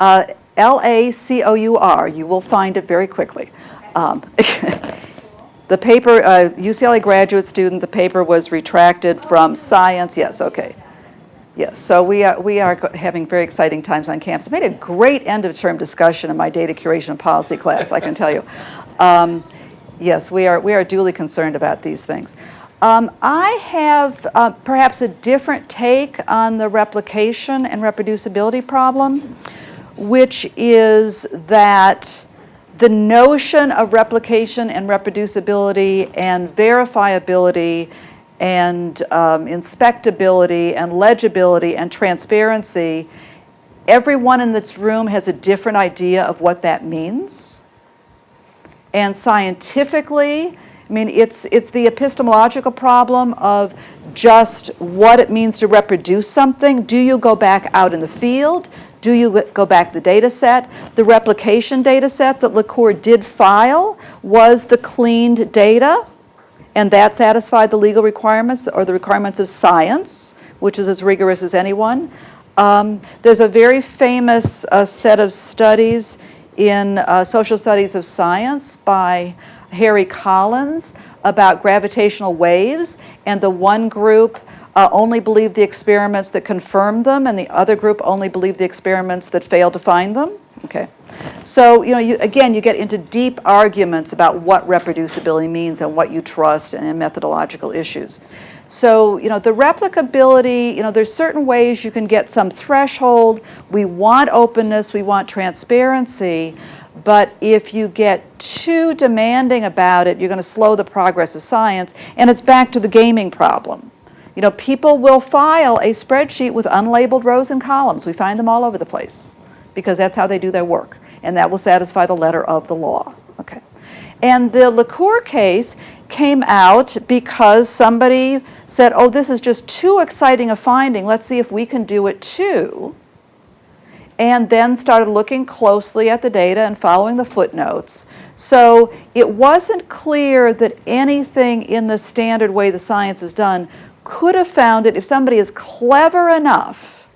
uh, L-A-C-O-U-R, you will find it very quickly. Um, The paper, uh, UCLA graduate student, the paper was retracted from Science, yes, okay. Yes, so we are, we are having very exciting times on campus. I made a great end-of-term discussion in my data curation and policy class, I can tell you. Um, Yes, we are, we are duly concerned about these things. Um, I have uh, perhaps a different take on the replication and reproducibility problem, which is that the notion of replication and reproducibility and verifiability and um, inspectability and legibility and transparency, everyone in this room has a different idea of what that means. And scientifically, I mean, it's, it's the epistemological problem of just what it means to reproduce something. Do you go back out in the field? Do you go back the data set? The replication data set that LaCour did file was the cleaned data, and that satisfied the legal requirements or the requirements of science, which is as rigorous as anyone. Um, there's a very famous uh, set of studies in uh, Social Studies of Science by Harry Collins about gravitational waves, and the one group uh, only believed the experiments that confirmed them, and the other group only believed the experiments that failed to find them. Okay. So, you know, you, again, you get into deep arguments about what reproducibility means and what you trust and, and methodological issues. So, you know, the replicability, you know, there's certain ways you can get some threshold. We want openness, we want transparency, but if you get too demanding about it, you're going to slow the progress of science, and it's back to the gaming problem. You know, people will file a spreadsheet with unlabeled rows and columns. We find them all over the place because that's how they do their work, and that will satisfy the letter of the law. Okay. And the LaCour case came out because somebody said, oh, this is just too exciting a finding. Let's see if we can do it too. and then started looking closely at the data and following the footnotes. So it wasn't clear that anything in the standard way the science is done could have found it if somebody is clever enough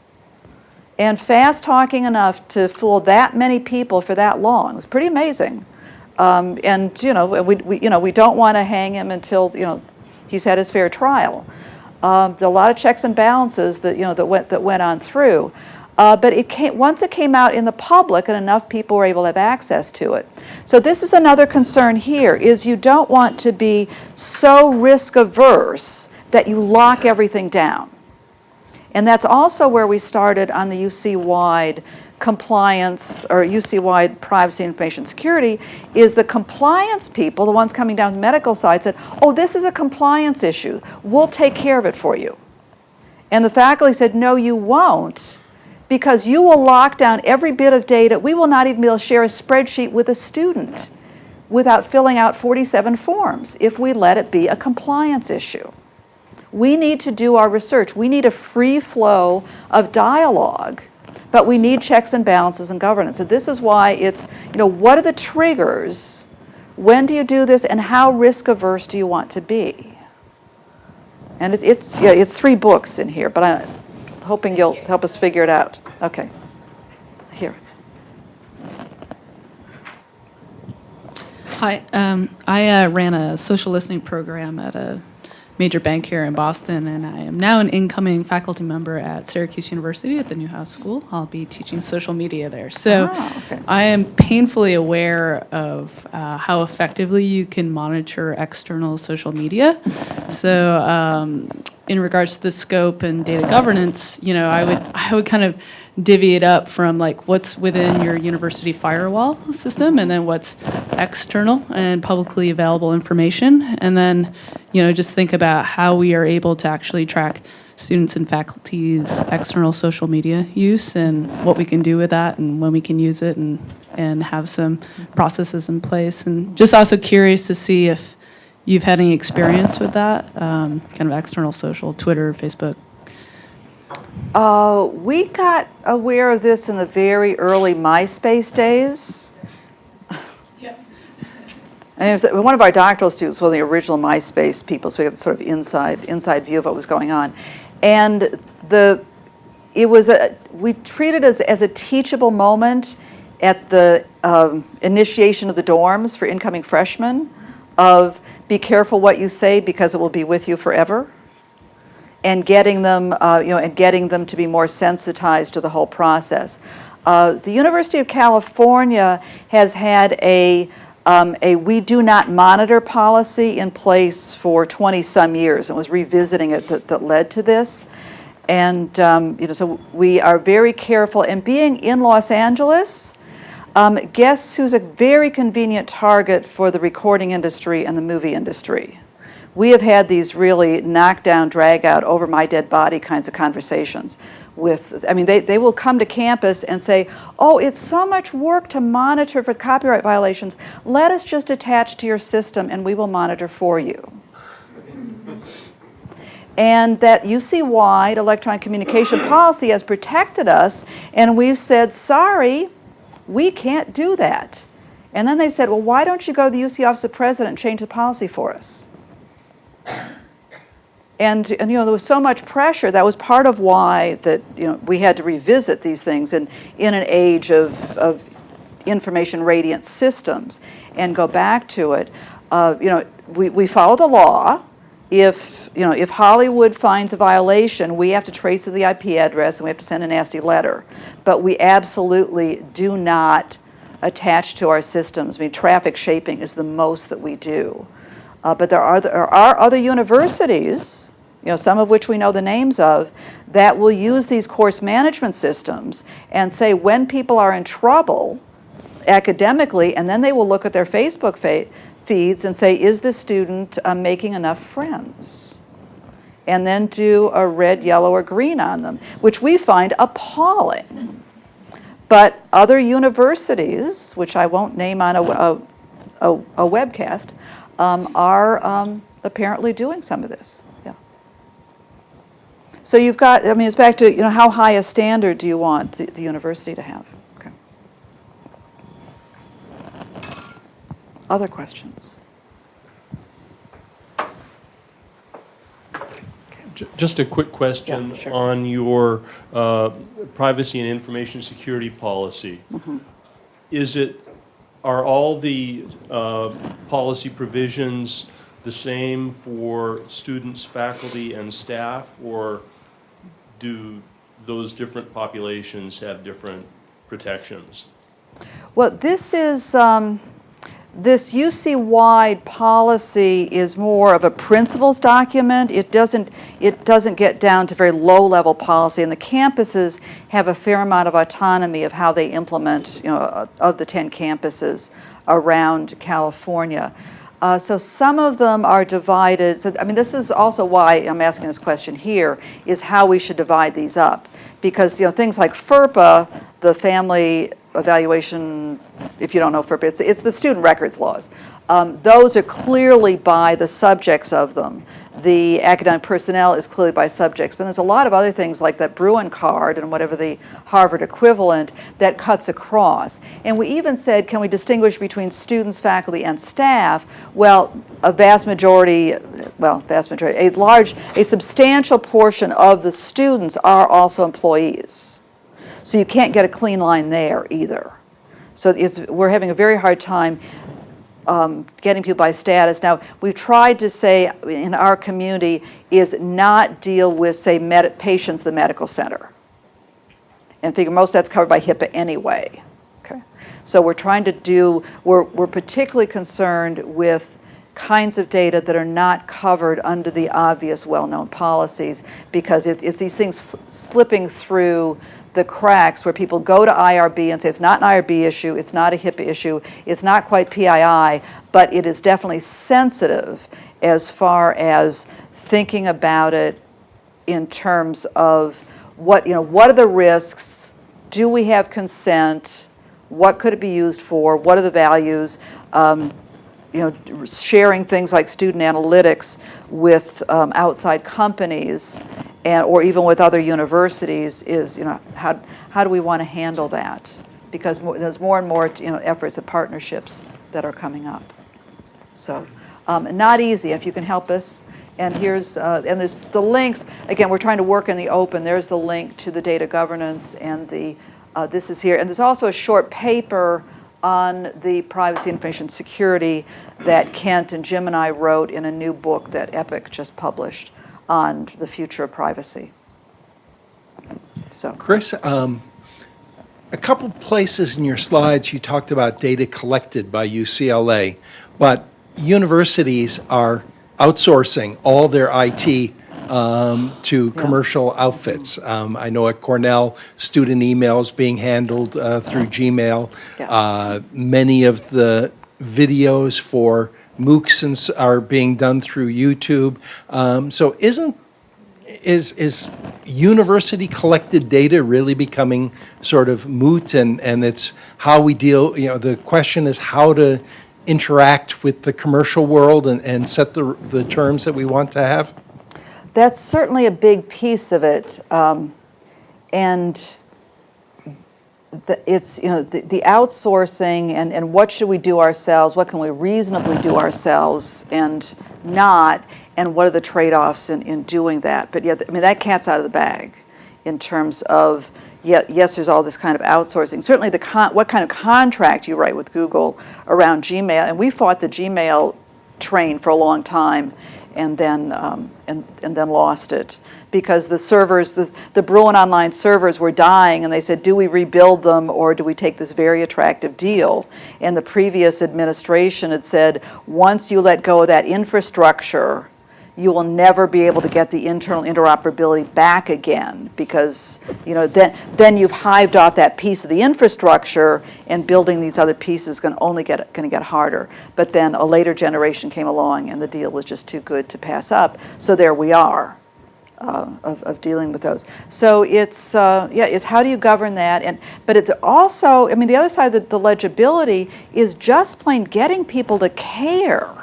and fast talking enough to fool that many people for that long. It was pretty amazing. Um, and you know, we, we, you know, we don't want to hang him until you know he's had his fair trial. Um, there are a lot of checks and balances that you know that went that went on through. Uh, but it came, once it came out in the public and enough people were able to have access to it. So this is another concern here, is you don't want to be so risk averse that you lock everything down. And that's also where we started on the UC-wide compliance or UC-wide privacy and information security is the compliance people, the ones coming down the medical side said, oh, this is a compliance issue. We'll take care of it for you. And the faculty said, no, you won't because you will lock down every bit of data. We will not even be able to share a spreadsheet with a student without filling out 47 forms if we let it be a compliance issue. We need to do our research. We need a free flow of dialogue, but we need checks and balances and governance. So this is why it's, you know, what are the triggers? When do you do this and how risk averse do you want to be? And it, it's, yeah, it's three books in here, but I'm hoping you'll help us figure it out. Okay. Here. Hi, um, I uh, ran a social listening program at a major bank here in Boston, and I am now an incoming faculty member at Syracuse University at the Newhouse School. I'll be teaching social media there. So Ah, okay. I am painfully aware of uh, how effectively you can monitor external social media. So um, in regards to the scope and data governance, you know, I would I would kind of divvy it up from like what's within your university firewall system and then what's external and publicly available information. And then you know just think about how we are able to actually track students and faculty's external social media use and what we can do with that and when we can use it and and have some processes in place. And just also curious to see if you've had any experience with that um, kind of external social twitter facebook Uh, we got aware of this in the very early MySpace days. And it was, one of our doctoral students was one of the original MySpace people, so we had sort of inside inside view of what was going on. And the it was a we treated it as as a teachable moment at the um, initiation of the dorms for incoming freshmen of be careful what you say because it will be with you forever and getting them, uh, you know, and getting them to be more sensitized to the whole process. Uh, the University of California has had a um, a we do not monitor policy in place for 20 some years and was revisiting it that, that led to this. And um, you know, so we are very careful. And being in Los Angeles, um, guess who's a very convenient target for the recording industry and the movie industry? We have had these really knockdown, drag out, over my dead body kinds of conversations with, I mean, they, they will come to campus and say, oh, it's so much work to monitor for copyright violations. Let us just attach to your system and we will monitor for you. And that UC-wide electronic communication policy has protected us, and we've said, sorry, we can't do that. And then they said, well, why don't you go to the UC Office of President and change the policy for us? And, and, you know, there was so much pressure. That was part of why that, you know, we had to revisit these things in, in an age of, of information radiant systems and go back to it. Uh, you know, we, we follow the law. If, you know, if Hollywood finds a violation, we have to trace the IP address and we have to send a nasty letter. But we absolutely do not attach to our systems. I mean, traffic shaping is the most that we do. Uh, but there are, there are other universities, you know, some of which we know the names of, that will use these course management systems and say when people are in trouble academically, and then they will look at their Facebook fa- feeds and say, is this student uh, making enough friends? And then do a red, yellow, or green on them, which we find appalling. But other universities, which I won't name on a, a, a, a webcast, um, are um, apparently doing some of this. Yeah. So you've got, I mean, it's back to, you know, how high a standard do you want the, the university to have? Okay. Other questions? Just a quick question Yeah, sure. on your uh, privacy and information security policy. Mm-hmm. Is it, are all the uh, policy provisions the same for students, faculty, and staff? Or do those different populations have different protections? Well, this is, um, this UC-wide policy is more of a principles document. It doesn't, it doesn't get down to very low-level policy, and the campuses have a fair amount of autonomy of how they implement, you know, of the 10 campuses around California. Uh, So some of them are divided, so, I mean, this is also why I'm asking this question here, is how we should divide these up. Because, you know, things like FERPA, the Family Evaluation, if you don't know FERPA, it's, it's the student records laws. Um, Those are clearly by the subjects of them. The academic personnel is clearly by subjects, but there's a lot of other things like that Bruin card and whatever the Harvard equivalent that cuts across. And we even said, can we distinguish between students, faculty, and staff? Well, a vast majority, well, vast majority, a large, a substantial portion of the students are also employees. So you can't get a clean line there either. So we're having a very hard time um, getting people by status. Now, we've tried to say in our community is not deal with, say, med- patients, the medical center. And figure most that's covered by HIPAA anyway. Okay. So we're trying to do, we're, we're particularly concerned with kinds of data that are not covered under the obvious well-known policies because it, it's these things slipping through the cracks where people go to IRB and say it's not an IRB issue, it's not a HIPAA issue, it's not quite PII, but it is definitely sensitive as far as thinking about it in terms of what, you know, what are the risks? Do we have consent? What could it be used for? What are the values? Um, you know, sharing things like student analytics with um, outside companies and, or even with other universities is, you know, how, how do we want to handle that? Because more, there's more and more, you know, efforts and partnerships that are coming up. So, um, not easy, if you can help us. And here's, uh, and there's the links, again, we're trying to work in the open. There's the link to the data governance and the, uh, this is here. And there's also a short paper on the privacy information security that Kent and Jim and I wrote in a new book that Epic just published on the future of privacy. So, Chris, um, a couple places in your slides, you talked about data collected by UCLA, but universities are outsourcing all their IT um, to commercial outfits. Um, I know at Cornell, student emails being handled uh, through Gmail. Yes. Uh, Many of the videos for MOOCs and are being done through YouTube. Um, So isn't is, is university collected data really becoming sort of moot and, and it's how we deal, you know, the question is how to interact with the commercial world and, and set the, the terms that we want to have? that's certainly a big piece of it. Um, and the, it's, you know, the, the outsourcing and, and what should we do ourselves, what can we reasonably do ourselves and not, and what are the trade-offs in, in doing that. But yeah, I mean, that cat's out of the bag in terms of, yeah, yes, there's all this kind of outsourcing. Certainly the con, what kind of contract you write with Google around Gmail, and we fought the Gmail train for a long time and then, um, and, and then lost it. Because the servers, the, the Bruin Online servers were dying, and they said, do we rebuild them, or do we take this very attractive deal? And the previous administration had said, once you let go of that infrastructure, you will never be able to get the internal interoperability back again because you know then then you've hived off that piece of the infrastructure and building these other pieces is going only get going to get harder. But then a later generation came along and the deal was just too good to pass up. So there we are uh, of, of dealing with those. So it's uh, yeah it's how do you govern that? And but it's also I mean the other side of the, the legibility is just plain getting people to care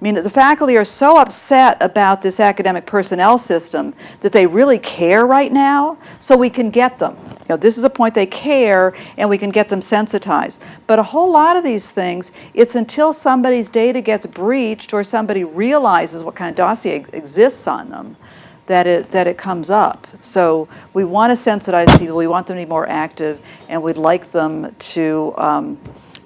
I mean, the faculty are so upset about this academic personnel system that they really care right now, so we can get them. You know, this is a point they care, and we can get them sensitized. But a whole lot of these things, it's until somebody's data gets breached or somebody realizes what kind of dossier exists on them that it, that it comes up. So we want to sensitize people, we want them to be more active, and we'd like them to um,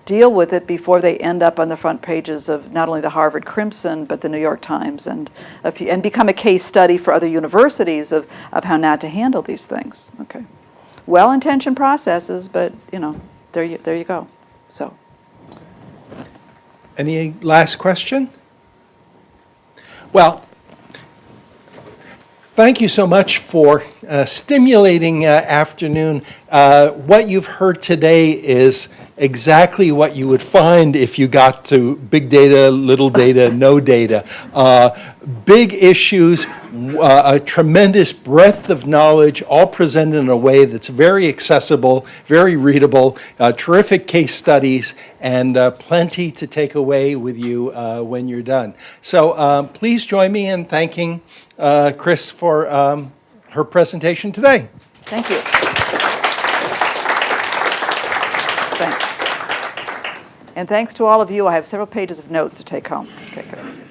deal with it before they end up on the front pages of not only the Harvard Crimson, but the New York Times, and, few, and become a case study for other universities of, of how not to handle these things. Okay. Well-intentioned processes, but, you know, there you, there you go. So. Any last question? Well, thank you so much for a stimulating uh, afternoon. Uh, What you've heard today is exactly what you would find if you got to big data, little data, no data. Uh, Big issues, uh, a tremendous breadth of knowledge, all presented in a way that's very accessible, very readable, uh, terrific case studies, and uh, plenty to take away with you uh, when you're done. So um, please join me in thanking uh, Chris for um, her presentation today. Thank you. And thanks to all of you. I have several pages of notes to take home. Okay, good.